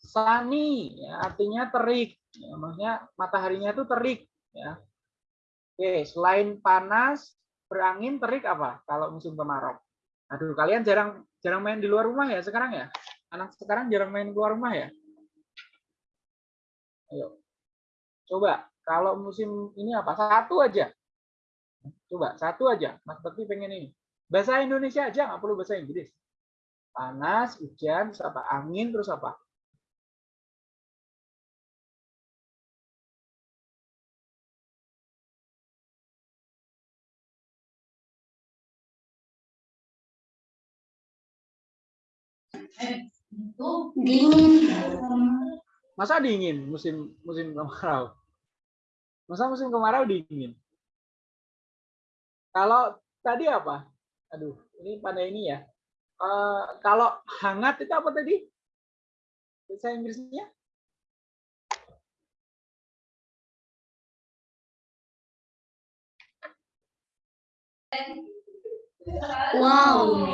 sunny, ya, artinya terik. Ya, maksudnya mataharinya itu terik. Ya. Oke, selain panas, berangin, terik apa? Kalau musim kemarau. Aduh, kalian jarang jarang main di luar rumah ya sekarang ya? Anak sekarang jarang main keluar rumah ya? Ayo. Coba, kalau musim ini apa? Satu aja. Coba, satu aja. Mas Bekti pengen ini. Bahasa Indonesia aja, nggak perlu bahasa Inggris. Panas, hujan, terus apa? Angin, terus apa? Dingin. Masa dingin musim musim kemarau? Masa musim kemarau dingin? Kalau tadi apa? Aduh, ini pada ini ya. Eh, kalau hangat itu apa tadi? Bahasa Inggrisnya? Wow.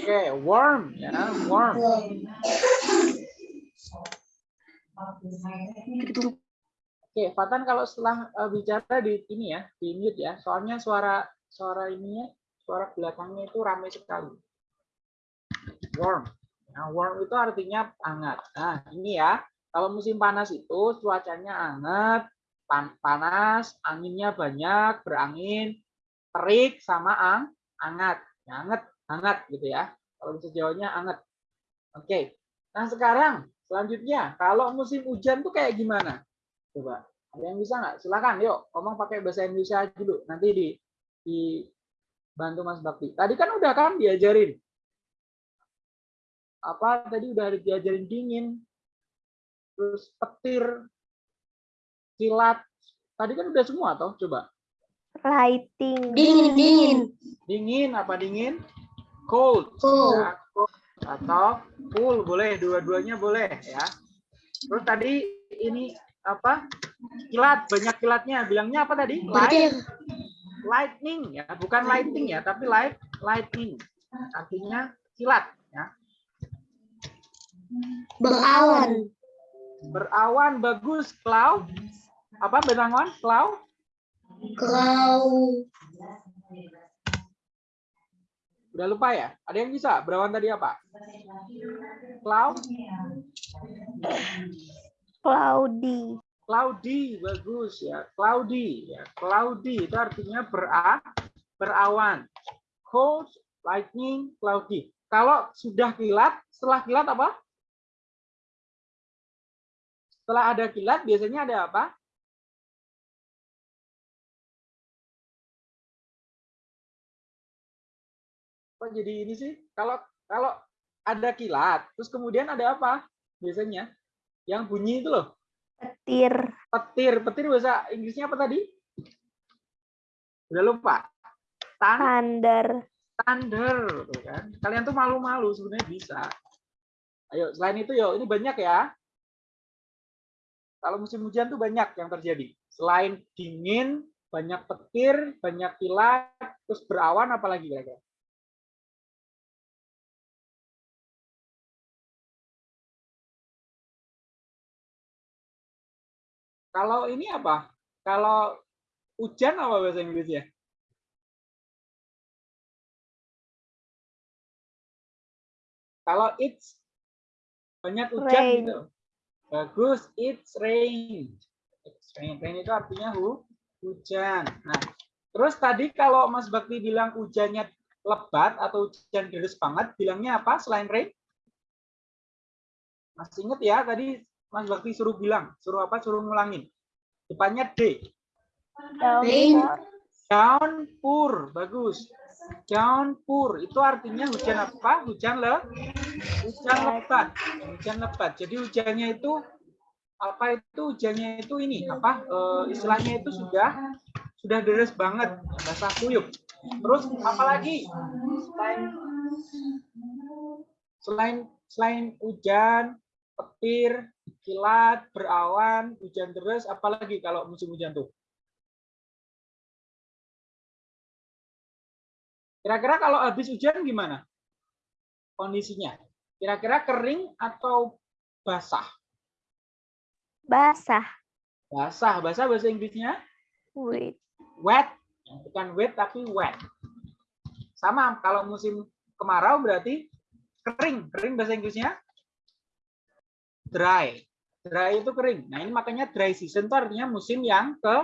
Oke, warm ya, warm. Oke, Fatan kalau setelah eh, bicara di ini ya, di mute ya. Soalnya suara suara ininya, suara belakangnya itu ramai sekali. Warm. Nah, warm itu artinya hangat. Nah, ini ya. Kalau musim panas itu cuacanya hangat, pan- panas, anginnya banyak, berangin, terik sama ang, hangat. Hangat, hangat gitu ya. Kalau bisa jawabnya hangat. Oke. Nah, sekarang selanjutnya kalau musim hujan tuh kayak gimana? Coba. Ada yang bisa nggak? Silakan, yuk. Ngomong pakai bahasa Indonesia dulu. Nanti di di bantu Mas Bakti. Tadi kan udah kan diajarin. Apa tadi udah diajarin dingin. Terus petir, kilat. Tadi kan udah semua toh, coba. Lighting. Dingin, dingin. Dingin apa dingin? Cold. Cold. Ya, cold. Atau cool boleh, dua-duanya boleh ya. Terus tadi ini apa? Kilat, banyak kilatnya. Bilangnya apa tadi? Light, lightning ya, bukan lighting ya, tapi light lightning. Artinya kilat ya. berawan. Berawan bagus, cloud. Apa berawan? Cloud? Kau. Udah lupa ya? Ada yang bisa? Berawan tadi apa? Cloud? Cloudy. Cloudy, bagus ya. Cloudy, ya. Cloudy itu artinya bera, berawan. cold, lightning, cloudy. Kalau sudah kilat, setelah kilat apa? Setelah ada kilat, biasanya ada apa? Kok jadi ini sih? Kalau kalau ada kilat, terus kemudian ada apa? Biasanya yang bunyi itu loh, Petir. petir. Petir bahasa Inggrisnya apa tadi? Udah lupa. Tan Thunder. thunder, tuh kan? Kalian tuh malu-malu sebenarnya bisa. Ayo, selain itu yo, ini banyak ya. Kalau musim hujan tuh banyak yang terjadi. Selain dingin, banyak petir, banyak kilat, terus berawan, apalagi kira-kira? Kalau ini apa? Kalau hujan apa bahasa Inggrisnya? Kalau it's banyak hujan Rain. gitu. Bagus, it's rain. It's rain. Rain itu artinya hu, hujan. Nah, terus tadi kalau Mas Bakti bilang hujannya lebat atau hujan deras banget, bilangnya apa selain rain? Masih inget ya tadi Mas Bakti suruh bilang, suruh apa? Suruh ngulangin. Depannya D. Downpour. Downpour, bagus. Downpour itu artinya hujan apa? Hujan le, hujan lebat, hujan lebat. Jadi hujannya itu apa itu hujannya itu ini apa? eh, istilahnya itu sudah sudah deras banget, basah kuyup. Terus apalagi selain selain selain hujan, petir, kilat, berawan, hujan deras, apalagi kalau musim hujan tuh? Kira-kira kalau habis hujan gimana? Kondisinya? Kira-kira kering atau basah? Basah. Basah. Basah bahasa Inggrisnya Wait. wet. Bukan wet tapi wet. Sama kalau musim kemarau berarti kering. Kering bahasa Inggrisnya dry. Dry itu kering. Nah, ini makanya dry season itu artinya musim yang ke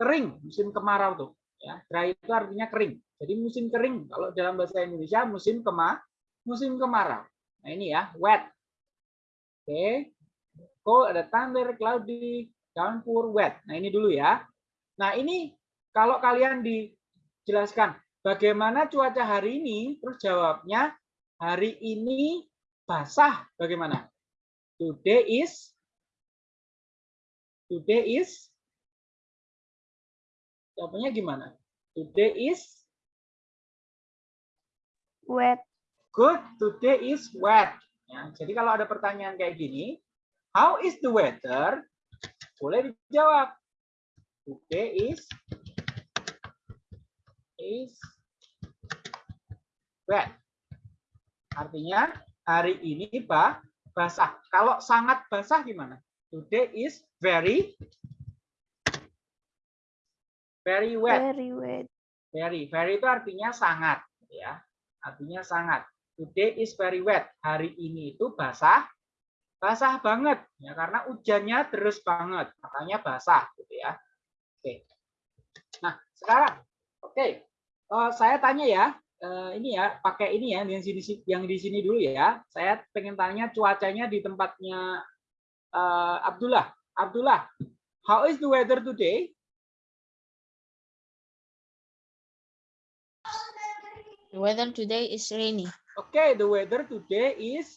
kering, musim kemarau tuh. Ya, dry itu artinya kering. Jadi musim kering kalau dalam bahasa Indonesia musim kema musim kemarau. Nah, ini ya, wet. Oke. Cold ada thunder, cloudy, downpour, wet. Nah, ini dulu ya. Nah, ini kalau kalian dijelaskan bagaimana cuaca hari ini, terus jawabnya hari ini basah bagaimana? Today is Today is Jawabannya gimana? Today is Wet. good. Today is wet. Ya, jadi kalau ada pertanyaan kayak gini, how is the weather? Boleh dijawab. Today is is wet. Artinya hari ini bah, basah. Kalau sangat basah gimana? Today is very very wet. Very wet. Very, very itu artinya sangat, ya. Artinya sangat. Today is very wet. Hari ini itu basah, basah banget, ya karena hujannya terus banget, makanya basah, gitu ya. Oke. Nah, sekarang, oke, Eh, saya tanya ya, eh, ini ya, pakai ini ya, yang sini, yang di sini dulu ya. Saya pengen tanya cuacanya di tempatnya eh, Abdullah. Abdullah, how is the weather today? The weather today is rainy. Oke, the weather today is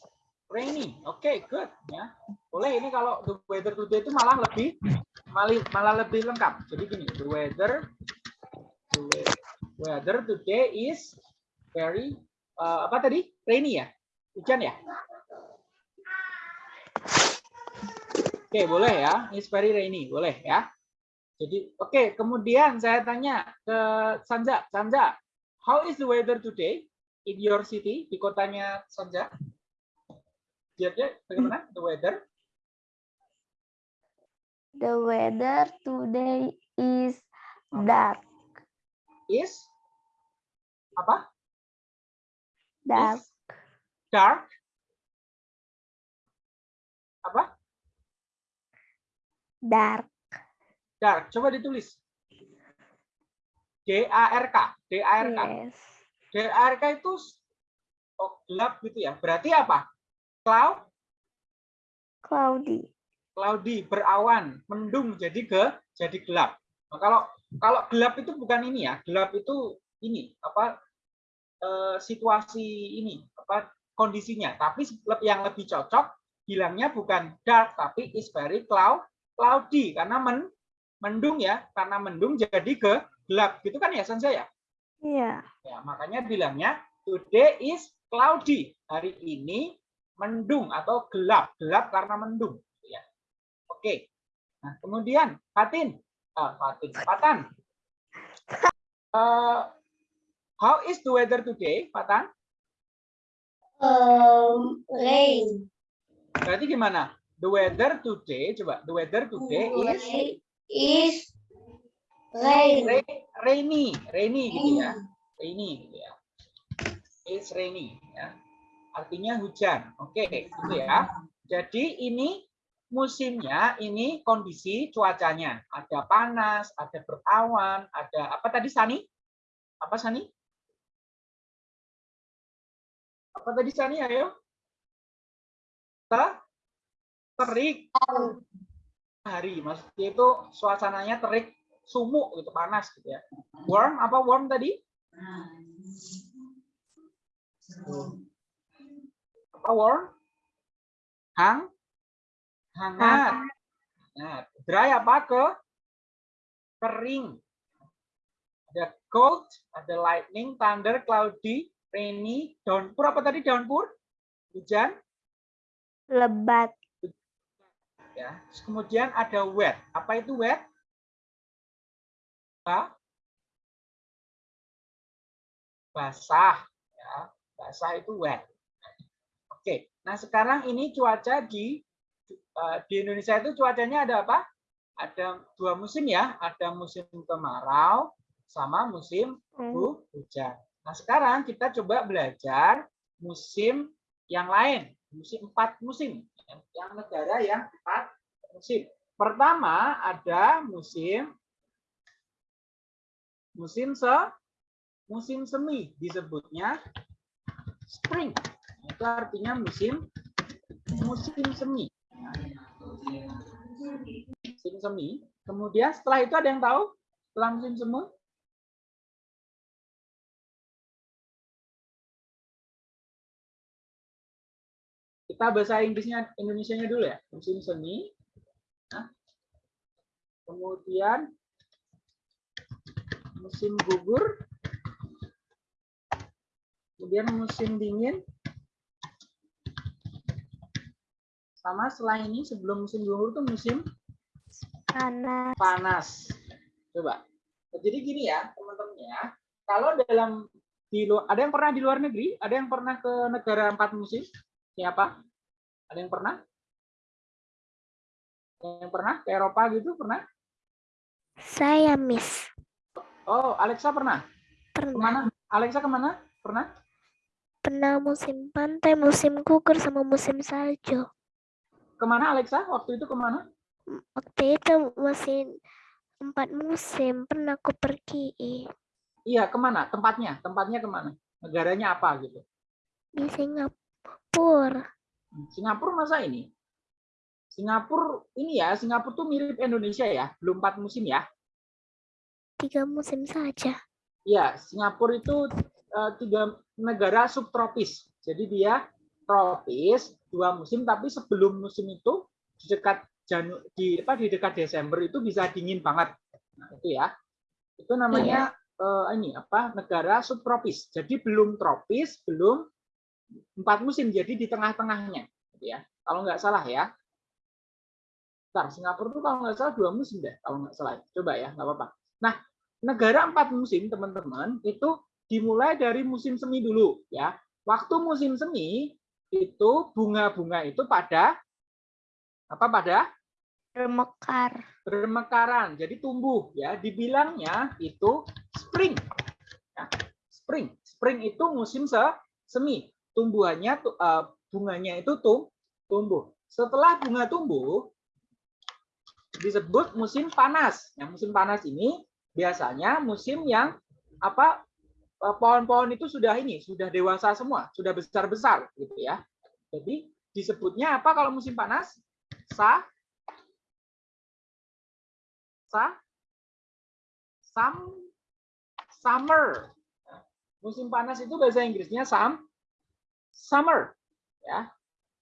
rainy. Oke, good ya. Boleh ini kalau the weather today itu malah lebih malah, malah lebih lengkap. Jadi gini, the weather the we- weather today is very eh, apa tadi? Rainy ya? Hujan ya? Oke, boleh ya. It's very rainy, boleh ya. Jadi, oke, kemudian saya tanya ke Sanja. Sanja, how is the weather today in your city di kotanya Sanja? Dia bagaimana the weather? The weather today is dark. Is apa? Dark. Is dark. Apa? Dark. Dark. Coba ditulis. D A R K. D A R K. Yes. DRK itu oh, gelap gitu ya. Berarti apa? Cloud, Cloudy. cloudy, berawan, mendung jadi ke jadi gelap. Nah, kalau kalau gelap itu bukan ini ya. Gelap itu ini apa eh, situasi ini apa kondisinya. Tapi yang lebih cocok bilangnya bukan dark tapi is very cloud cloudy karena men, mendung ya. Karena mendung jadi ke gelap gitu kan ya Sensei ya? Iya. Ya, makanya bilangnya today is cloudy. Hari ini mendung atau gelap. Gelap karena mendung. Ya. Oke. Nah, kemudian Fatin. Ah, Fatin. Patan. Eh, how is the weather today, Patan? Um, rain. Berarti gimana? The weather today, coba. The weather today is is rain. ra- rainy. Rainy gitu ya. Rainy gitu ya. It's rainy ya. Artinya hujan. Oke, gitu ya. Jadi ini musimnya, ini kondisi cuacanya. Ada panas, ada berawan, ada apa tadi Sani? Apa Sani? Apa tadi Sani? Ayo. Te- Terik hari, maksudnya itu suasananya terik, sumuk gitu, panas gitu ya. Warm apa warm tadi? Apa warm? Hang? Hangat. Nah, dry apa ke? Kering. Ada cold, ada lightning, thunder, cloudy, rainy, downpour apa tadi downpour? Hujan. Lebat. Ya. Terus Kemudian ada wet. Apa itu wet? Ba- Basah. Ya. Basah itu wet. Oke. Nah sekarang ini cuaca di eh, di Indonesia itu cuacanya ada apa? Ada dua musim ya. Ada musim kemarau sama musim hu- hujan. Nah sekarang kita coba belajar musim yang lain. Musim empat musim. Yang negara yang empat musim. Pertama ada musim musim se musim semi disebutnya spring. Itu artinya musim musim semi. Musim semi. Kemudian setelah itu ada yang tahu setelah musim semi? Kita bahasa Inggrisnya Indonesianya dulu ya. Musim semi. Nah. Kemudian musim gugur. Kemudian musim dingin. Sama setelah ini sebelum musim gugur itu musim Panas. panas. Coba. Jadi gini ya, teman-teman ya. Kalau dalam di luar ada yang pernah di luar negeri? Ada yang pernah ke negara empat musim? Siapa? Ada yang pernah? Yang pernah ke Eropa gitu pernah? Saya miss. Oh, Alexa pernah? Pernah. Ke mana? Alexa ke mana? Pernah? Pernah musim pantai, musim gugur, sama musim salju. Ke mana Alexa? Waktu itu ke mana? Waktu itu musim empat musim pernah aku pergi Iya, ke mana? Tempatnya? Tempatnya ke mana? Negaranya apa gitu? di Singapura. Singapura masa ini? Singapura ini ya, Singapura tuh mirip Indonesia ya, belum empat musim ya. Tiga musim saja. Iya, Singapura itu eh, tiga negara subtropis. Jadi dia tropis dua musim, tapi sebelum musim itu di dekat Janu di apa di dekat Desember itu bisa dingin banget. Nah, itu ya. Itu namanya eh, ini apa? Negara subtropis. Jadi belum tropis, belum empat musim. Jadi di tengah-tengahnya, gitu ya. Kalau nggak salah ya. Bentar, Singapura itu kalau nggak salah dua musim deh, kalau nggak salah. Coba ya, nggak apa-apa. Nah, negara empat musim, teman-teman, itu dimulai dari musim semi dulu, ya. Waktu musim semi itu bunga-bunga itu pada apa pada Bermekar. bermekaran, jadi tumbuh, ya. Dibilangnya itu spring, Ya, spring. Spring itu musim se semi, tumbuhannya tu- eh, bunganya itu tum tumbuh. Setelah bunga tumbuh disebut musim panas. Yang musim panas ini biasanya musim yang apa eh, pohon-pohon itu sudah ini, sudah dewasa semua, sudah besar-besar gitu ya. Jadi disebutnya apa kalau musim panas? Sa sa sam summer. Musim panas itu bahasa Inggrisnya sam summer ya.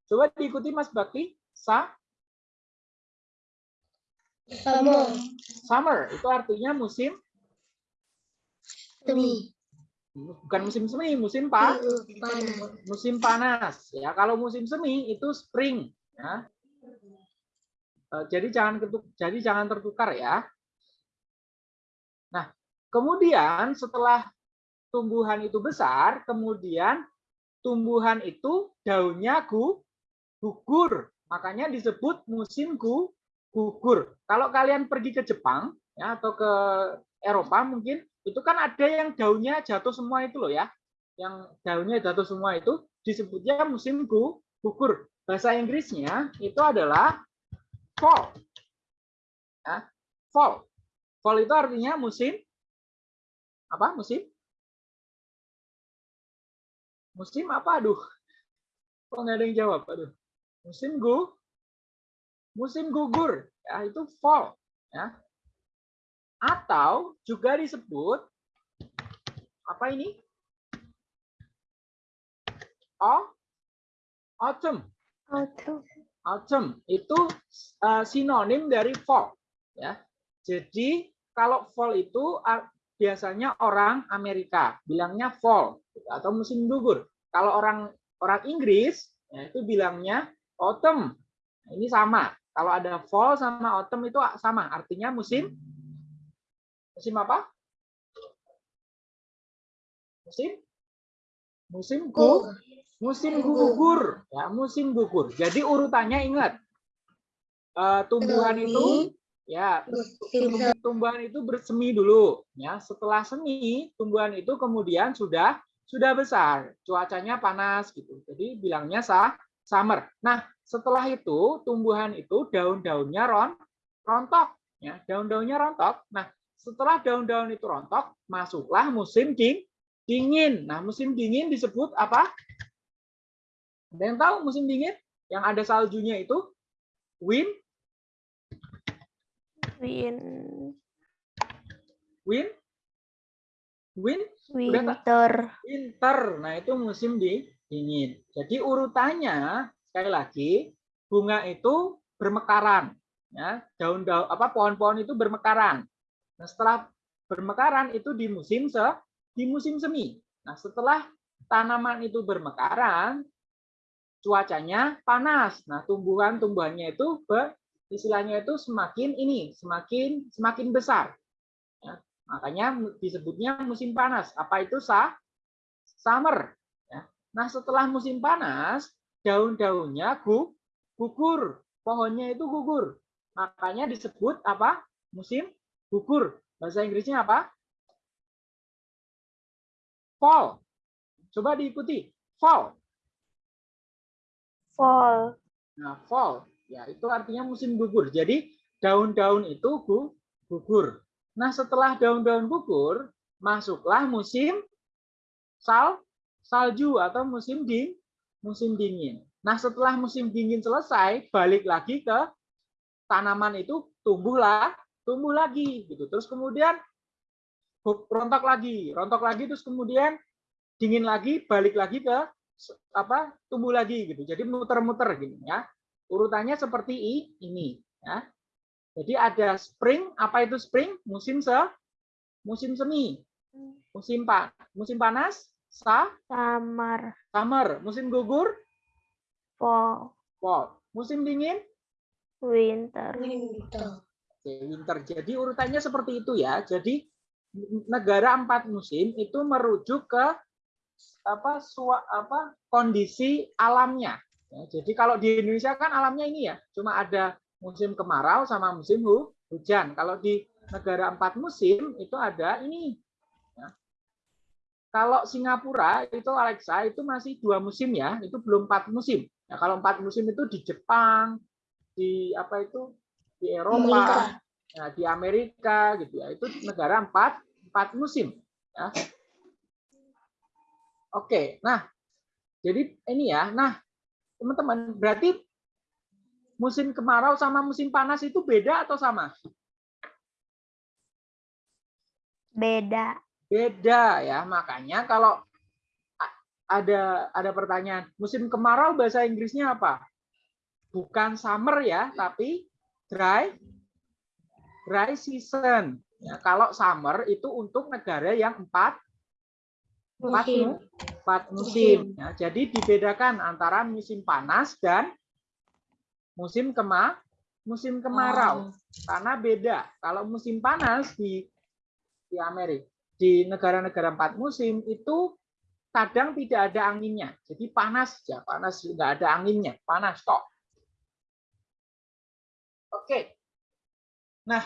Coba diikuti Mas Bakti. Sa Summer. summer itu artinya musim Semi. bukan musim semi, musim pa, Panas. musim panas ya. Kalau musim semi itu spring ya. Eh, Jadi jangan ketuk, jadi jangan tertukar ya. Nah, kemudian setelah tumbuhan itu besar, kemudian tumbuhan itu daunnya gu, gugur. Makanya disebut musim gu, gugur. Kalau kalian pergi ke Jepang ya atau ke Eropa mungkin itu kan ada yang daunnya jatuh semua itu loh ya. Yang daunnya jatuh semua itu disebutnya musim gu, gugur. Bahasa Inggrisnya itu adalah fall. Ya, fall. Fall itu artinya musim apa? Musim? Musim apa? Aduh. Kok nggak ada yang jawab? Aduh. Musim gu musim gugur ya itu fall ya atau juga disebut apa ini oh autumn Autumn. autumn itu uh, sinonim dari fall ya jadi kalau fall itu biasanya orang Amerika bilangnya fall atau musim gugur. Kalau orang orang Inggris ya, itu bilangnya autumn. Nah, ini sama. Kalau ada fall sama autumn itu sama artinya musim musim apa? Musim? Musim gu musim gugur. Ya musim gugur. Jadi urutannya ingat eh, tumbuhan itu ya tumbuh- tumbuhan itu bersemi dulu ya. Setelah semi tumbuhan itu kemudian sudah sudah besar cuacanya panas gitu. Jadi bilangnya sah summer. Nah setelah itu tumbuhan itu daun-daunnya ron rontok ya. Daun-daunnya rontok. Nah setelah daun-daun itu rontok masuklah musim ding dingin. Nah musim dingin disebut apa? Ada yang tahu musim dingin? Yang ada saljunya itu win Win. win win Winter. winter. Nah, itu musim di dingin. Jadi urutannya sekali lagi bunga itu bermekaran ya, daun-daun apa pohon-pohon itu bermekaran. Nah, setelah bermekaran itu di musim se di musim semi. Nah, setelah tanaman itu bermekaran cuacanya panas. Nah, tumbuhan-tumbuhannya itu be- istilahnya itu semakin ini, semakin semakin besar. Ya, makanya disebutnya musim panas. Apa itu sa summer. ya. Nah, setelah musim panas, daun-daunnya gu- gugur, pohonnya itu gugur. Makanya disebut apa? Musim gugur. Bahasa Inggrisnya apa? Fall. Coba diikuti. Fall. Fall. Nah, fall. Ya, itu artinya musim gugur. Jadi daun-daun itu gu- gugur. Nah, setelah daun-daun gugur, masuklah musim sal salju atau musim ding musim dingin. Nah, setelah musim dingin selesai, balik lagi ke tanaman itu tumbuhlah, tumbuh lagi gitu. Terus kemudian rontok lagi, rontok lagi terus kemudian dingin lagi, balik lagi ke apa? tumbuh lagi gitu. Jadi muter-muter gini ya. Urutannya seperti i- ini ya. Jadi ada spring, apa itu spring? Musim se musim semi. Musim pa musim panas, sa Summer. summer. Musim gugur, Fall. fall. Musim dingin, Winter. Oke, winter. Jadi urutannya seperti itu ya. Jadi negara empat musim itu merujuk ke apa sua, apa kondisi alamnya. Ya, jadi kalau di Indonesia kan alamnya ini ya, cuma ada musim kemarau sama musim hu, hujan. Kalau di negara empat musim itu ada ini. ya. Kalau Singapura itu Alexa itu masih dua musim ya, itu belum empat musim. Ya, kalau empat musim itu di Jepang, di apa itu di Eropa, nah, di Amerika gitu ya. Itu negara empat empat musim. Ya. Oke, nah jadi ini ya. Nah, teman-teman, berarti musim kemarau sama musim panas itu beda atau sama? Beda. Beda ya. Makanya kalau ada ada pertanyaan, musim kemarau bahasa Inggrisnya apa? Bukan summer ya, tapi dry dry season. Ya, kalau summer itu untuk negara yang empat empat Musim. mu- empat musim. Ya, jadi dibedakan antara musim panas dan musim kema musim kemarau karena beda. Kalau musim panas di di Amerika di negara-negara empat musim itu kadang tidak ada anginnya. Jadi panas ya, panas nggak ada anginnya, panas tok. Oke. Nah,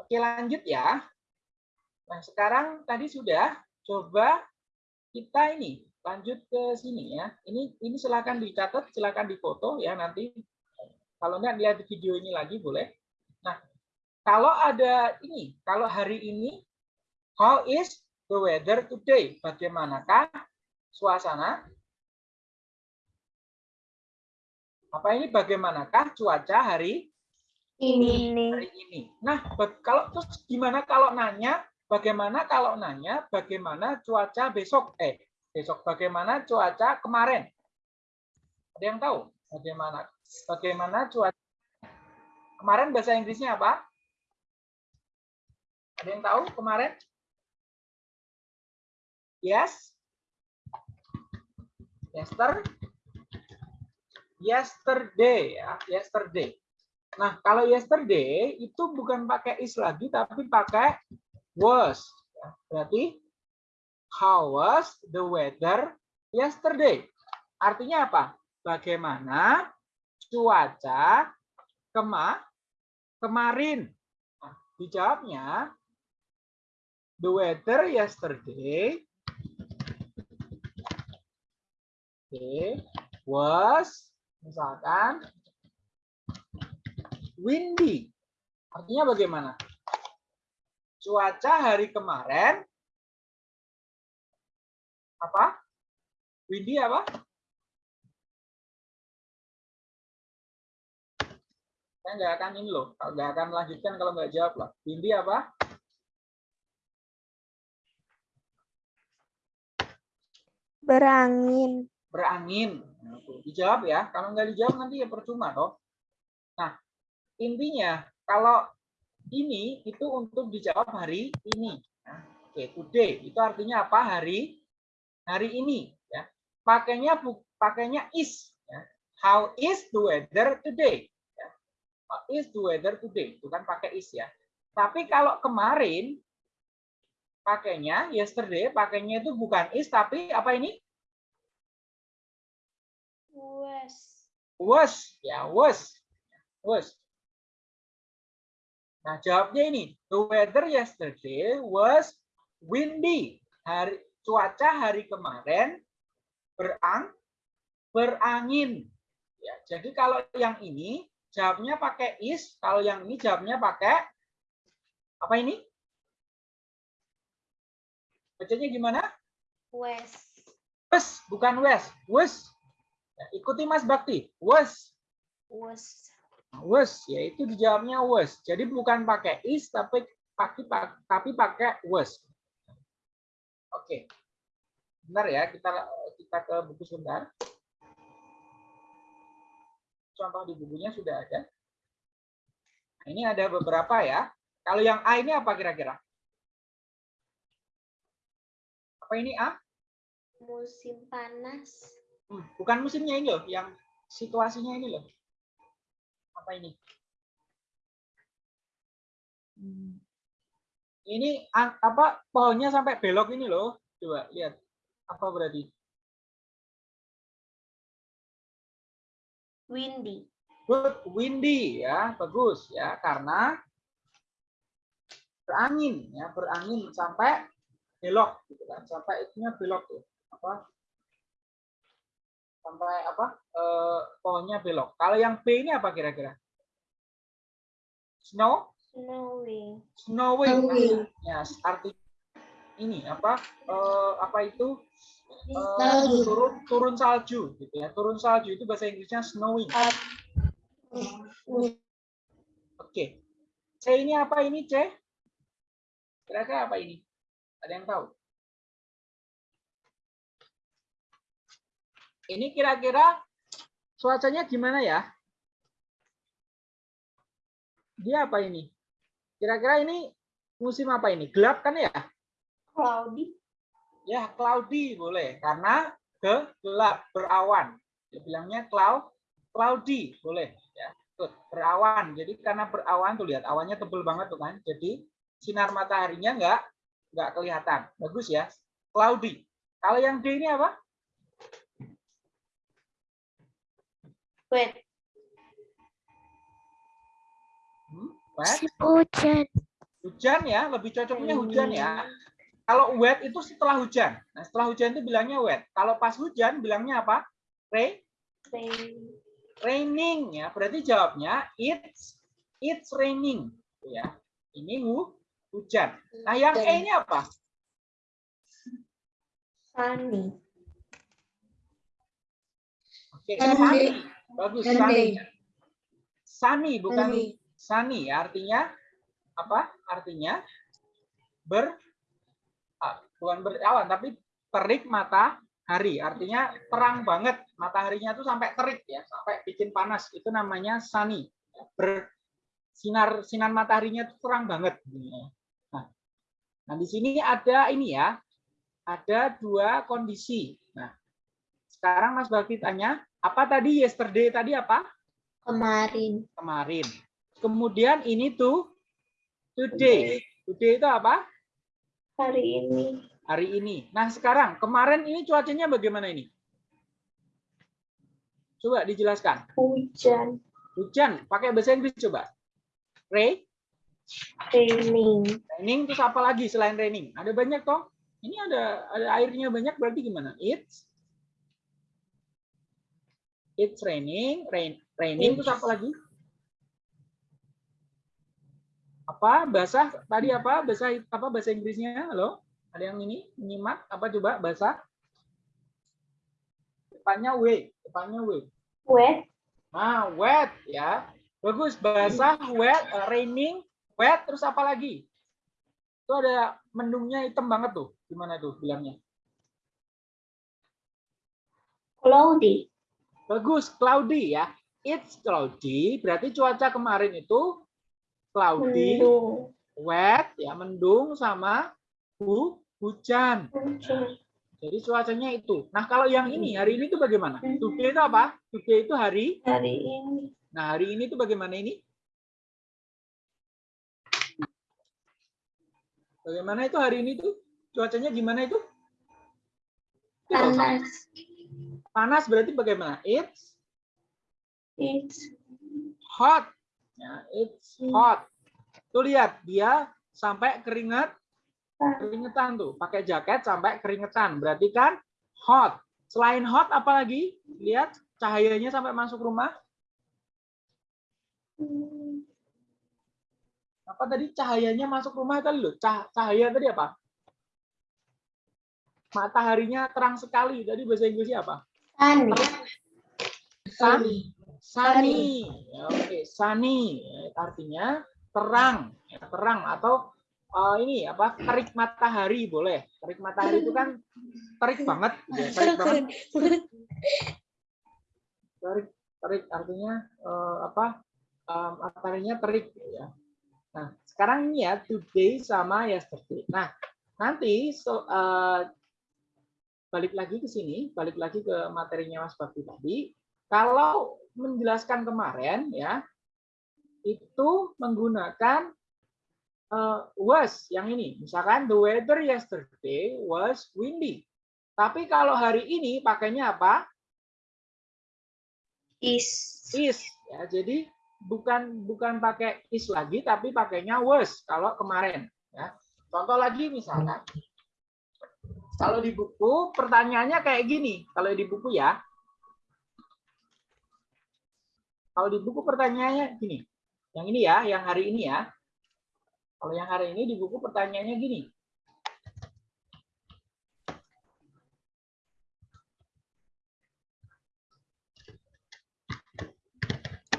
oke lanjut ya. Nah, sekarang tadi sudah coba kita ini lanjut ke sini ya. Ini ini silakan dicatat, silakan difoto ya nanti. Kalau enggak lihat video ini lagi boleh. Nah, kalau ada ini, kalau hari ini how is the weather today? Bagaimanakah suasana? Apa ini bagaimanakah cuaca hari Ini. Hari ini? Nah, kalau terus gimana kalau nanya bagaimana kalau nanya bagaimana cuaca besok? Eh, besok bagaimana cuaca kemarin? Ada yang tahu? Bagaimana bagaimana cuaca kemarin bahasa Inggrisnya apa? Ada yang tahu kemarin? Yes. Yester. Yesterday ya, yesterday. Nah, kalau yesterday itu bukan pakai is lagi tapi pakai was. Ya, Berarti how was the weather yesterday? Artinya apa? Bagaimana cuaca kema kemarin? Nah, dijawabnya the weather yesterday okay, was misalkan windy. Artinya bagaimana? Cuaca hari kemarin apa? Windy apa? Saya nggak akan ini loh, nggak akan melanjutkan kalau nggak jawab lah. Windy apa? Berangin. berangin. Nah, dijawab ya. Kalau nggak dijawab nanti ya percuma toh. Nah, intinya kalau ini itu untuk dijawab hari ini. Nah, Oke, today itu artinya apa? Hari hari ini ya. Pakainya pakainya is ya. How is the weather today? Ya. How is the weather today? Itu kan pakai is ya. Tapi kalau kemarin pakainya yesterday, pakainya itu bukan is tapi apa ini? Was. was ya was was nah jawabnya ini the weather yesterday was windy. Hari cuaca hari kemarin berang berangin. Ya jadi kalau yang ini jawabnya pakai is kalau yang ini jawabnya pakai apa ini? Bacanya gimana? Was. was bukan wes was Ya, ikuti Mas Bakti was Was. Was yaitu dijawabnya was jadi bukan pakai is tapi pakai tapi pakai was oke. Benar ya kita kita ke buku sebentar. Contoh di bukunya sudah ada. Nah, ini ada beberapa ya. Kalau yang A ini apa kira-kira? Apa ini A? Musim panas. Hmm, bukan musimnya ini loh yang situasinya ini loh apa ini? Ini a- apa pohonnya sampai belok ini loh. Coba lihat. Apa berarti? Windy. good windy ya. Bagus ya. Karena berangin ya. Berangin sampai belok gitu kan. Sampai itunya belok tuh. Apa sampai apa eh, pohonnya belok kalau yang B ini apa kira-kira snow Snowing. snowing Snowing. ya arti ini apa eh, apa itu eh, Salju. turun turun salju gitu ya. Turun salju itu bahasa Inggrisnya snowing. Oke. C ini apa ini C? Kira-kira apa ini? Ada yang tahu? Ini kira-kira cuacanya gimana ya? Dia apa ini? Kira-kira ini musim apa ini? Gelap kan ya? Cloudy. Ya, cloudy boleh karena ke gelap, berawan. Dia bilangnya cloud, cloudy boleh ya. Tuh, berawan. Jadi karena berawan tuh lihat awannya tebel banget tuh kan. Jadi sinar mataharinya enggak enggak kelihatan. Bagus ya. Cloudy. Kalau yang D ini apa? Wet. Hmm, wet. Hujan. Hujan ya, lebih cocoknya hujan ya. Kalau wet itu setelah hujan. Nah, setelah hujan itu bilangnya wet. Kalau pas hujan bilangnya apa? Rain, raining ya. Berarti jawabnya it's it's raining ya. Ini hu, hujan. Nah, yang E ini apa? Sunny. Oke, Sunny. sunny. Bagus, Sunny. sunny. Sunny bukan Sunny. sunny ya. Artinya apa? Artinya ber ah, bukan berawan tapi terik matahari. Artinya terang banget mataharinya tuh sampai terik ya, sampai bikin panas. Itu namanya sunny. Ber sinar sinar mataharinya tuh terang banget. Nah, nah di sini ada ini ya, ada dua kondisi. Nah, sekarang Mas Bakti tanya, apa tadi yesterday tadi apa? Kemarin. Kemarin. Kemudian ini tuh today. Today itu apa? Hari ini. Hari ini. Nah, sekarang kemarin ini cuacanya bagaimana ini? Coba dijelaskan. Hujan. Hujan, pakai bahasa Inggris coba. Rain, Raining. raining terus apa lagi selain raining? Ada banyak toh? Ini ada ada airnya banyak berarti gimana? It's It's raining, rain, raining terus apa lagi? Apa bahasa tadi apa bahasa apa bahasa Inggrisnya? Halo, ada yang ini menyimak apa coba bahasa? Depannya w, depannya w. Wet. Nah, wet ya. Bagus bahasa wet, eh, raining, wet terus apa lagi? Itu ada mendungnya hitam banget tuh. Gimana tuh bilangnya? Cloudy. Bagus, cloudy ya. It's cloudy, berarti cuaca kemarin itu cloudy, Mendung. wet, ya mendung sama hu, hujan. Jadi cuacanya itu. Nah kalau yang ini, hari ini itu bagaimana? Today itu apa? Today itu hari. Hari ini. Nah hari ini itu bagaimana ini? Bagaimana itu hari ini tuh? Cuacanya gimana itu? Itu. Panas. Panas berarti bagaimana? It's It's hot. Ya, it's hot. Tuh lihat, dia sampai keringat keringetan tuh, pakai jaket sampai keringetan. Berarti kan hot. Selain hot apa lagi? Lihat cahayanya sampai masuk rumah. Hmm, Apa tadi cahayanya masuk rumah tadi loh? Cah- Cahaya tadi apa? Mataharinya terang sekali. Tadi bahasa Inggrisnya apa? Sunny. Sun, sunny. Ya, Oke, sunny. Ya, Artinya terang, ya, terang atau eh, ini apa? Terik matahari boleh. Terik matahari itu kan terik banget, ya, terik banget. Terik, terik artinya eh, apa? Eh, mataharinya terik ya. Nah, sekarang ini ya today sama yesterday. Nah, nanti so, eh, balik lagi ke sini, balik lagi ke materinya Mas Bakti tadi. Kalau menjelaskan kemarin ya, itu menggunakan eh, was yang ini. Misalkan the weather yesterday was windy. Tapi kalau hari ini pakainya apa? Is. is ya jadi bukan bukan pakai is lagi tapi pakainya was kalau kemarin ya contoh lagi misalkan kalau di buku pertanyaannya kayak gini, kalau di buku ya. Kalau di buku pertanyaannya gini. Yang ini ya, yang hari ini ya. Kalau yang hari ini di buku pertanyaannya gini.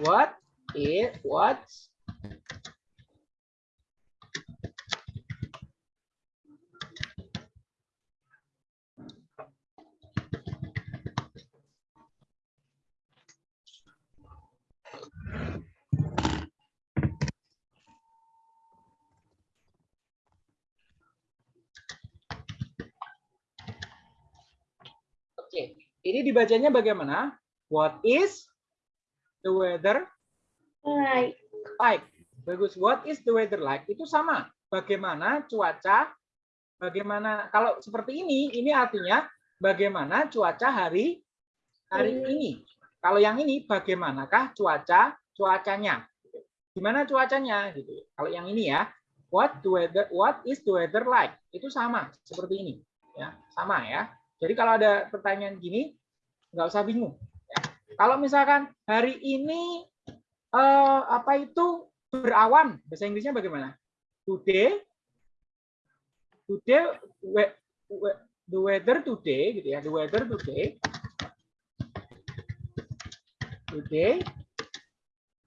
What is what's ini dibacanya bagaimana? What is the weather Like. like? Bagus. What is the weather like? Itu sama. Bagaimana cuaca? Bagaimana kalau seperti ini? Ini artinya bagaimana cuaca hari hari ini. Kalau yang ini bagaimanakah cuaca cuacanya? Gimana cuacanya gitu. Kalau yang ini ya, what the weather what is the weather like? Itu sama seperti ini ya, sama ya. Jadi kalau ada pertanyaan gini nggak usah bingung. ya. Kalau misalkan hari ini eh, apa itu berawan, bahasa Inggrisnya bagaimana? Today, today, we- we- the weather today, gitu ya, the weather today, today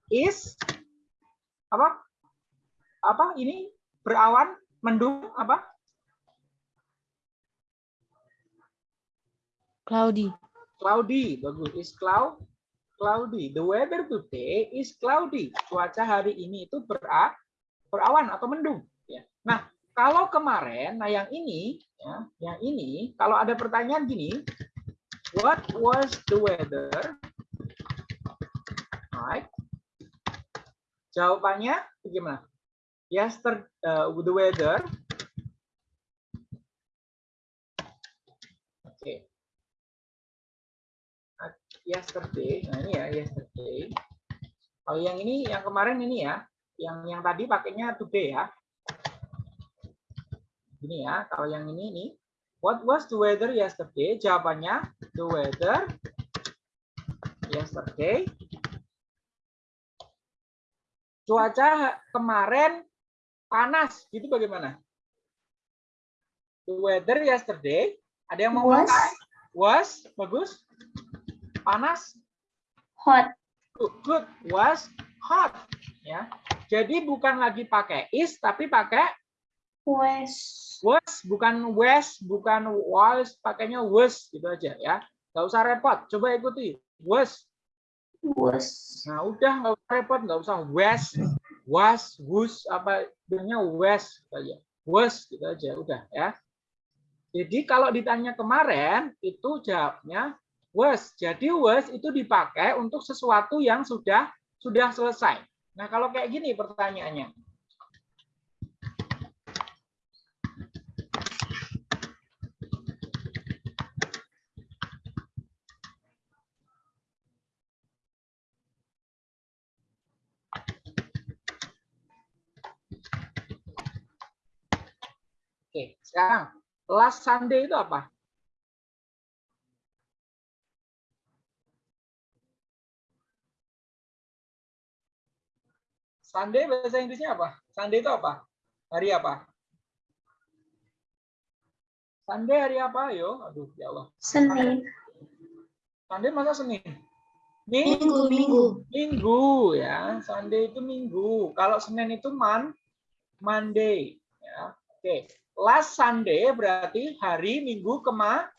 is apa? Apa ini berawan, mendung, apa? Cloudy. Cloudy, bagus. Is cloud, cloudy. The weather today is cloudy. Cuaca hari ini itu bera, berawan atau mendung. Ya. Nah, kalau kemarin, nah yang ini, ya, yang ini, kalau ada pertanyaan gini, what was the weather like? Jawabannya bagaimana? Yesterday, uh, the weather. Oke. Yesterday. Nah, ini ya yesterday. Kalau yang ini yang kemarin ini ya, yang yang tadi pakainya today ya. Ini ya, kalau yang ini ini what was the weather yesterday? Jawabannya the weather yesterday. Cuaca kemarin panas, gitu bagaimana? The weather yesterday, ada yang mau Was. Was, bagus. Panas, Hot. good. Was hot. Ya. Jadi bukan lagi pakai is, tapi pakai Was. was, bukan was, bukan was, pakainya was gitu aja ya. Nggak usah repot. Coba ikuti. Was. Was. Nah, udah nggak usah repot, nggak usah was, was, was, apa bilangnya was gitu aja. Was gitu aja, udah ya. Jadi kalau ditanya kemarin itu jawabnya was. Jadi was itu dipakai untuk sesuatu yang sudah sudah selesai. Nah, kalau kayak gini pertanyaannya. Oke, sekarang last Sunday itu apa? Sunday bahasa Inggrisnya apa? Sunday itu apa? Hari apa? Sunday hari apa? Ayo, aduh ya Allah. Senin. Sunday masa Senin? Minggu. Minggu, minggu. Minggu ya. Sunday itu minggu. Kalau Senin itu man, Monday. Ya. Oke. Last Sunday berarti hari Minggu kema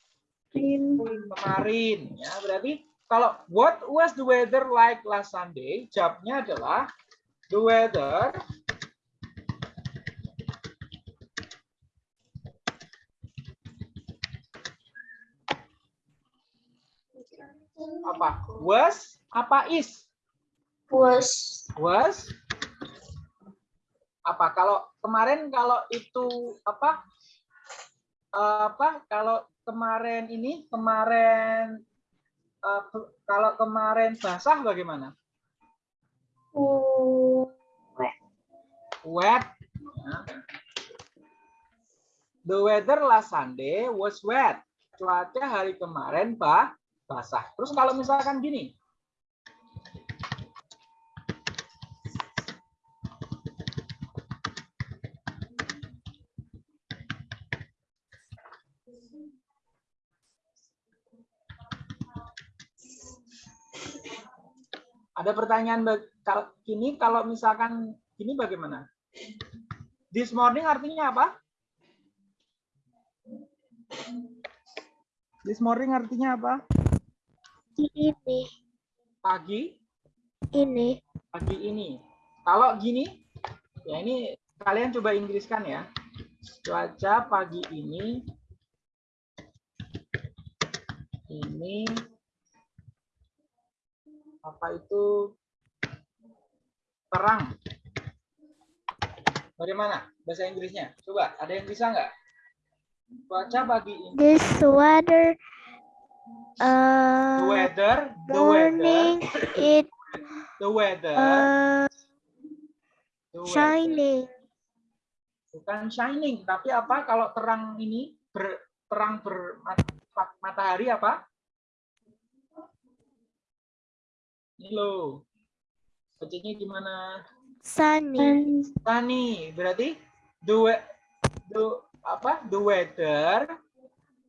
kemarin. Ya. Berarti kalau what was the weather like last Sunday? Jawabnya adalah the weather. Apa? Was? Apa is? Was. was? Apa? Kalau kemarin kalau itu apa? Apa? Kalau kemarin ini kemarin eh, kalau kemarin basah bagaimana wet. The weather last Sunday was wet. Cuaca hari kemarin bah basah. Terus kalau misalkan gini. Ada pertanyaan gini kalau misalkan gini bagaimana? This morning artinya apa? This morning artinya apa? Ini, Pagi, ini. pagi ini. Kalau gini, ya ini kalian coba Inggriskan ya. Cuaca pagi ini ini apa itu terang. Bagaimana bahasa Inggrisnya? Coba, ada yang bisa nggak? Cuaca pagi ini. This weather, The uh, weather, the weather, morning, it, the weather, uh, the weather. shining. bukan shining tapi apa kalau terang ini ber, terang ber mat- matahari apa ini loh bacanya gimana Sunny. sunny berarti the we- the apa the weather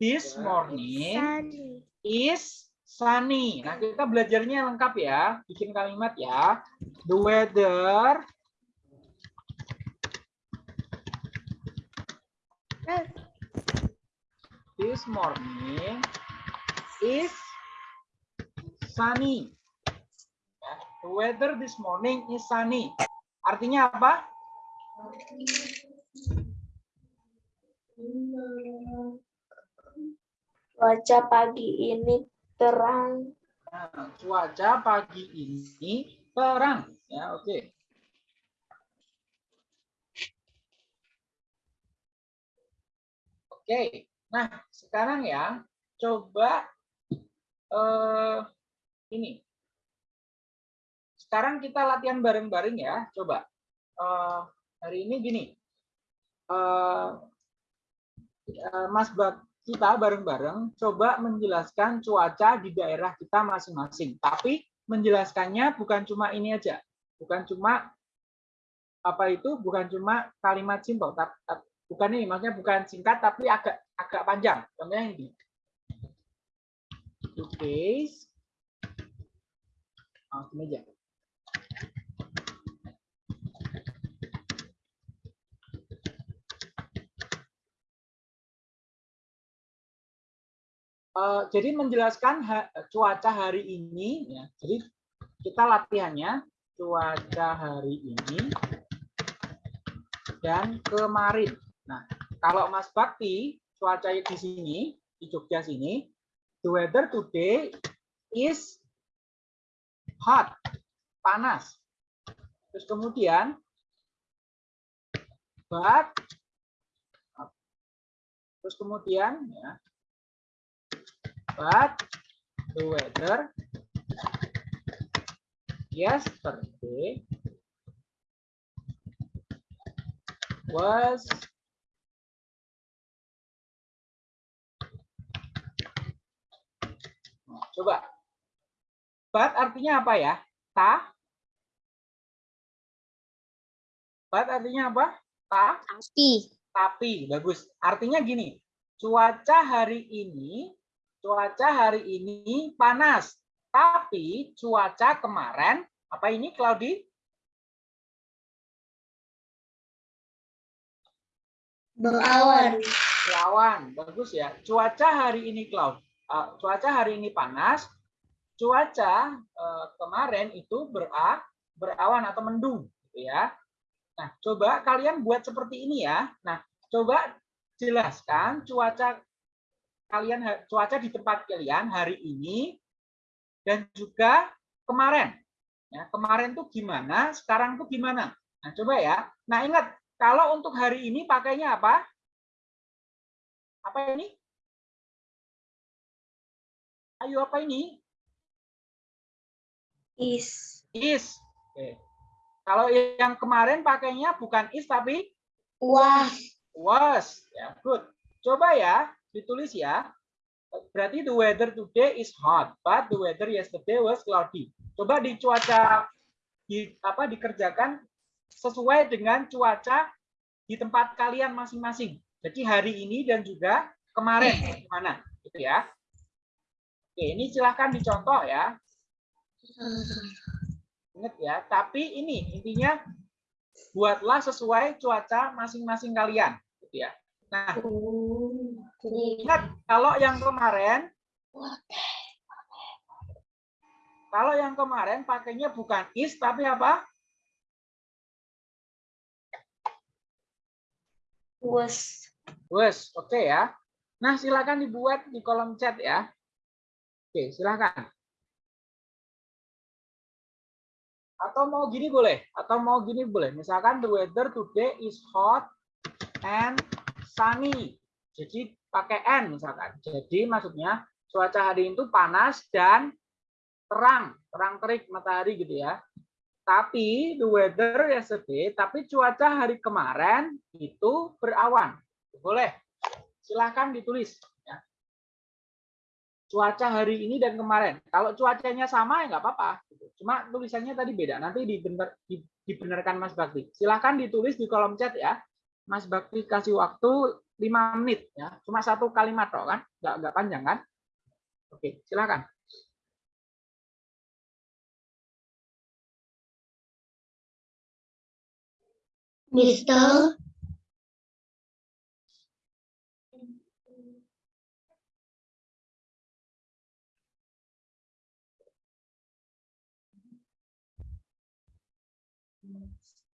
this morning Sunny. is sunny nah kita belajarnya lengkap ya bikin kalimat ya the weather this morning is sunny. Ya, The weather this morning is sunny. Artinya apa? Cuaca pagi ini terang. Nah, cuaca pagi ini terang. Ya, oke. Oke. Nah, sekarang ya, coba eh ini. Sekarang kita latihan bareng-bareng ya. Coba. Eh, hari ini gini. Eh, Mas Bak kita bareng-bareng coba menjelaskan cuaca di daerah kita masing-masing. Tapi menjelaskannya bukan cuma ini aja. Bukan cuma apa itu bukan cuma kalimat simpel bukan ini maksudnya bukan singkat tapi agak agak panjang. Contohnya ini. Today's Oh, ini Eh, jadi menjelaskan cuaca hari ini ya. Jadi kita latihannya cuaca hari ini dan kemarin. Nah, kalau Mas Bakti cuaca di sini di Jogja sini, the weather today is hot, panas. Terus kemudian but terus kemudian ya. But the weather. Yesterday was coba. But artinya apa ya? Ta but artinya apa? Ta? Tapi. tapi bagus. Artinya gini cuaca hari ini cuaca hari ini panas. Tapi cuaca kemarin apa ini cloudy Berawan. berawan bagus ya. Cuaca hari ini cloud Eh, cuaca hari ini panas. Cuaca eh, kemarin itu bera berawan atau mendung gitu ya nah coba kalian buat seperti ini ya. Nah coba jelaskan cuaca kalian cuaca di tempat kalian hari ini dan juga kemarin. Ya kemarin tuh gimana sekarang tuh gimana? Nah coba ya. Nah ingat kalau untuk hari ini pakainya apa? Apa ini? Ayo apa ini? Is. is. Oke. Kalau yang kemarin pakainya bukan is tapi Wah. was. Ya good. Coba ya ditulis ya. Berarti the weather today is hot but the weather yesterday was cloudy. Coba di cuaca di apa dikerjakan sesuai dengan cuaca di tempat kalian masing-masing. Jadi hari ini dan juga kemarin gimana? Gitu ya. Oke ini silahkan dicontoh ya Ingat ya, tapi ini intinya buatlah sesuai cuaca masing-masing kalian, gitu ya. Nah, ingat kalau yang kemarin kalau yang kemarin pakainya bukan is tapi apa? Was. Wes, oke ya. Nah, silakan dibuat di kolom chat ya. Oke, silakan. Atau mau gini boleh, atau mau gini boleh. Misalkan the weather today is hot and sunny. Jadi pakai n misalkan. Jadi maksudnya cuaca hari itu panas dan terang, terang terik matahari gitu ya. Tapi the weather yesterday, tapi cuaca hari kemarin itu berawan. Boleh. Silahkan ditulis. Cuaca hari ini dan kemarin. Kalau cuacanya sama ya nggak apa-apa. Cuma tulisannya tadi beda. Nanti dibener, di- dibenarkan Mas Bakti. Silahkan ditulis di kolom chat ya. Mas Bakti kasih waktu 5 menit ya. Cuma satu kalimat toh kan? Nggak, nggak panjang kan? Oke, silakan. Mister. minutes.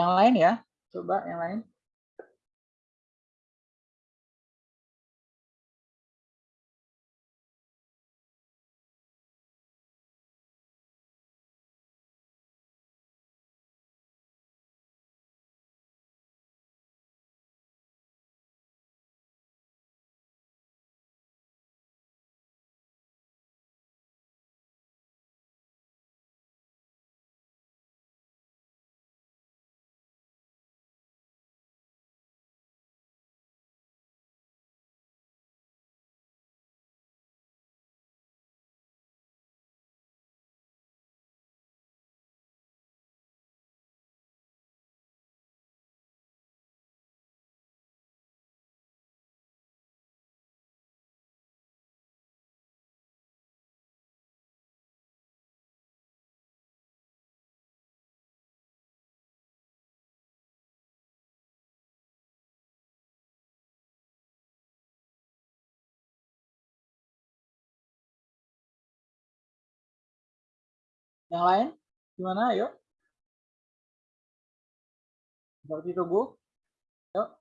Yang lain ya. Coba yang lain. Yang lain? Gimana? Ayo. Seperti tunggu. Yuk.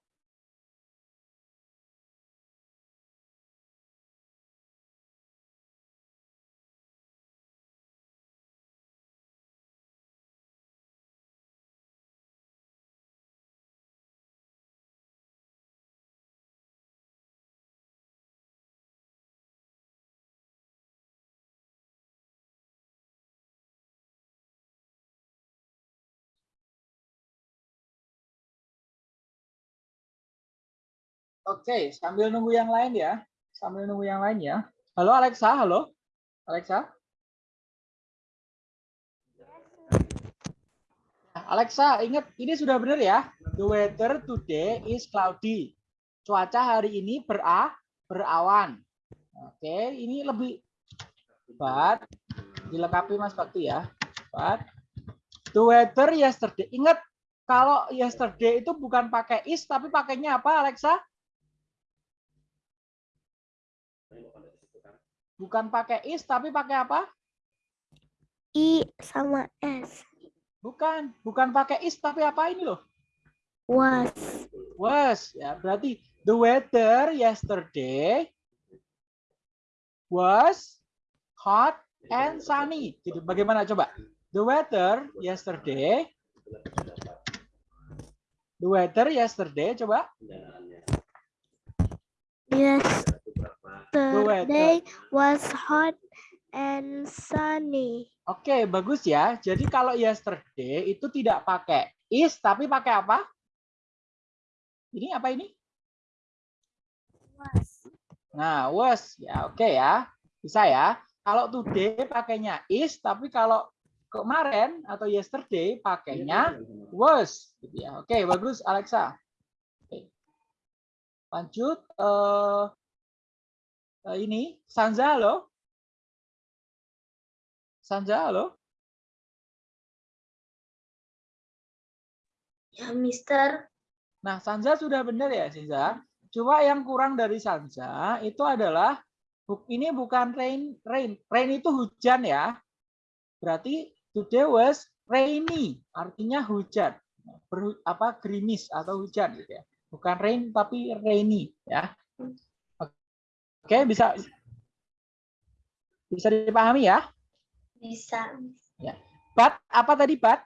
Oke, sambil nunggu yang lain ya. Sambil nunggu yang lain ya. Halo Alexa, halo. Alexa. Alexa, ingat ini sudah benar ya. The weather today is cloudy. Cuaca hari ini bera berawan. Oke, ini lebih but dilengkapi Mas Bakti ya. But the weather yesterday. Ingat kalau yesterday itu bukan pakai is tapi pakainya apa Alexa? Bukan pakai is tapi pakai apa? I sama S. Bukan, bukan pakai is tapi apa ini loh? Was. Was ya, berarti the weather yesterday was hot and sunny. Gitu. Bagaimana coba? The weather yesterday The weather yesterday coba. Yesterday was hot and sunny. Oke, bagus ya. Jadi kalau yesterday itu tidak pakai is tapi pakai apa? Ini apa ini? Was. Nah, was ya oke ya. Bisa ya. Kalau today pakainya is tapi kalau kemarin atau yesterday pakainya was gitu ya. Oke, bagus Alexa. Lanjut eh, ini Sanza halo. Sanza halo. Ya, Mister. Nah, Sanza sudah benar ya, Sanza. Cuma yang kurang dari Sanza itu adalah ini bukan rain, rain. Rain itu hujan ya. Berarti today was rainy, artinya hujan. Berhu- apa gerimis atau hujan gitu ya. Bukan rain tapi rainy ya. Oke, bisa bisa dipahami ya. Bisa. But apa tadi but?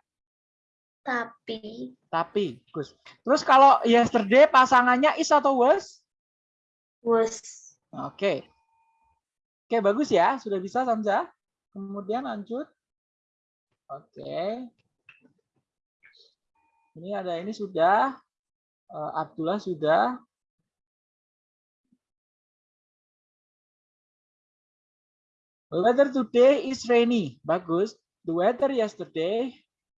Tapi. Tapi, Gus. Terus kalau yesterday pasangannya is atau was? Was. Oke. Oke, bagus ya. Sudah bisa Samza. Kemudian lanjut. Oke. Ini ada ini sudah. Eh, Abdullah sudah. Weather today is rainy. Bagus. The weather yesterday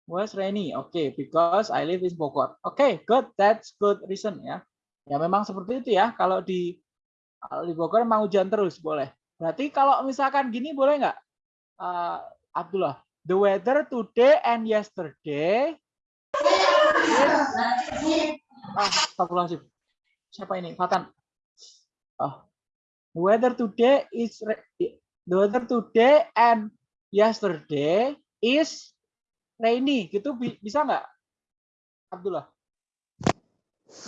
was rainy. Oke, because I live in Bogor. Oke, good. That's good reason ya. Ya memang seperti itu ya. Kalau di di Bogor mau hujan terus boleh. Berarti kalau misalkan gini boleh nggak, Eh, Abdullah? The weather today and yesterday. Ah, astagfirullahaladzim. Siapa ini? Fatan. Oh. The weather today is the weather today and yesterday is rainy. Gitu bi- bisa nggak? Abdullah?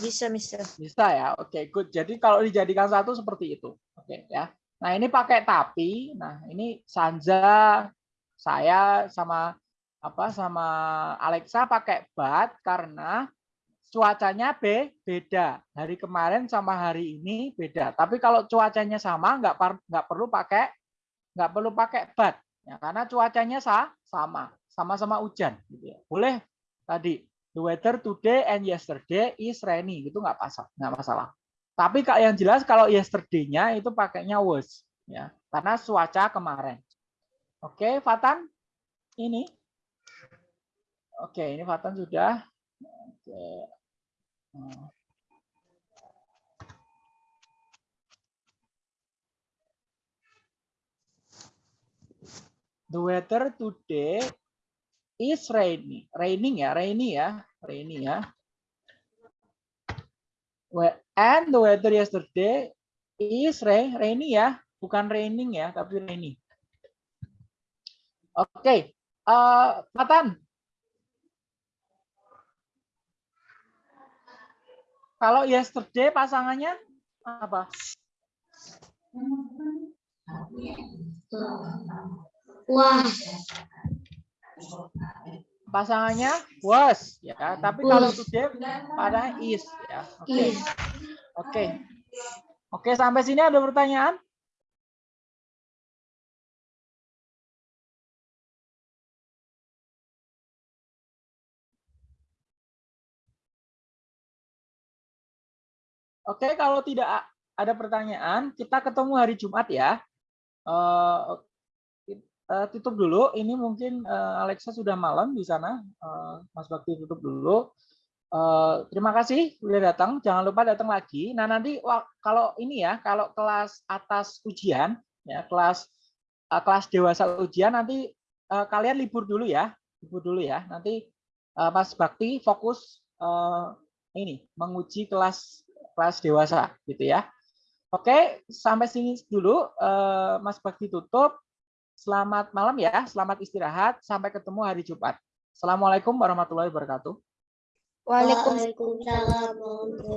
Bisa, Mister. Bisa ya. Oke, good. Jadi kalau dijadikan satu seperti itu. Oke, ya. Nah, ini pakai tapi. Nah, ini Sanja, saya sama apa sama Alexa pakai but karena cuacanya B beda. Hari kemarin sama hari ini beda. Tapi kalau cuacanya sama nggak nggak perlu pakai nggak perlu pakai but ya karena cuacanya sa sama, sama-sama hujan gitu ya. Boleh tadi the weather today and yesterday is rainy gitu nggak masalah, nggak masalah. Tapi kak yang jelas kalau yesterday-nya itu pakainya was ya karena cuaca kemarin. Oke, Fatan ini. Oke, ini Fatan sudah. Oke. The weather today is rainy. Raining ya, rainy ya, rainy ya. And the weather yesterday is rain, rainy ya, bukan raining ya, tapi rainy. Oke, eh, Fatan. Kalau yesterday pasangannya apa? Wah, Pasangannya was ya, tapi kalau today pada is ya. Oke. is. Oke. Oke, sampai sini ada pertanyaan? Oke, kalau tidak ada pertanyaan, kita ketemu hari Jumat ya. Eh, eh, tutup dulu. Ini mungkin eh, Alexa sudah malam di sana. Eh, Mas Bakti tutup dulu. Eh, terima kasih sudah datang. Jangan lupa datang lagi. Nah nanti wak- kalau ini ya, kalau kelas atas ujian, ya kelas eh, kelas dewasa ujian nanti eh, kalian libur dulu ya, libur dulu ya. Nanti eh, Mas Bakti fokus eh, ini menguji kelas kelas dewasa, gitu ya. Oke, sampai sini dulu Mas Bakti tutup. Selamat malam ya, selamat istirahat. Sampai ketemu hari Jumat. Assalamualaikum warahmatullahi wabarakatuh. Waalaikumsalam. Waalaikumsalam.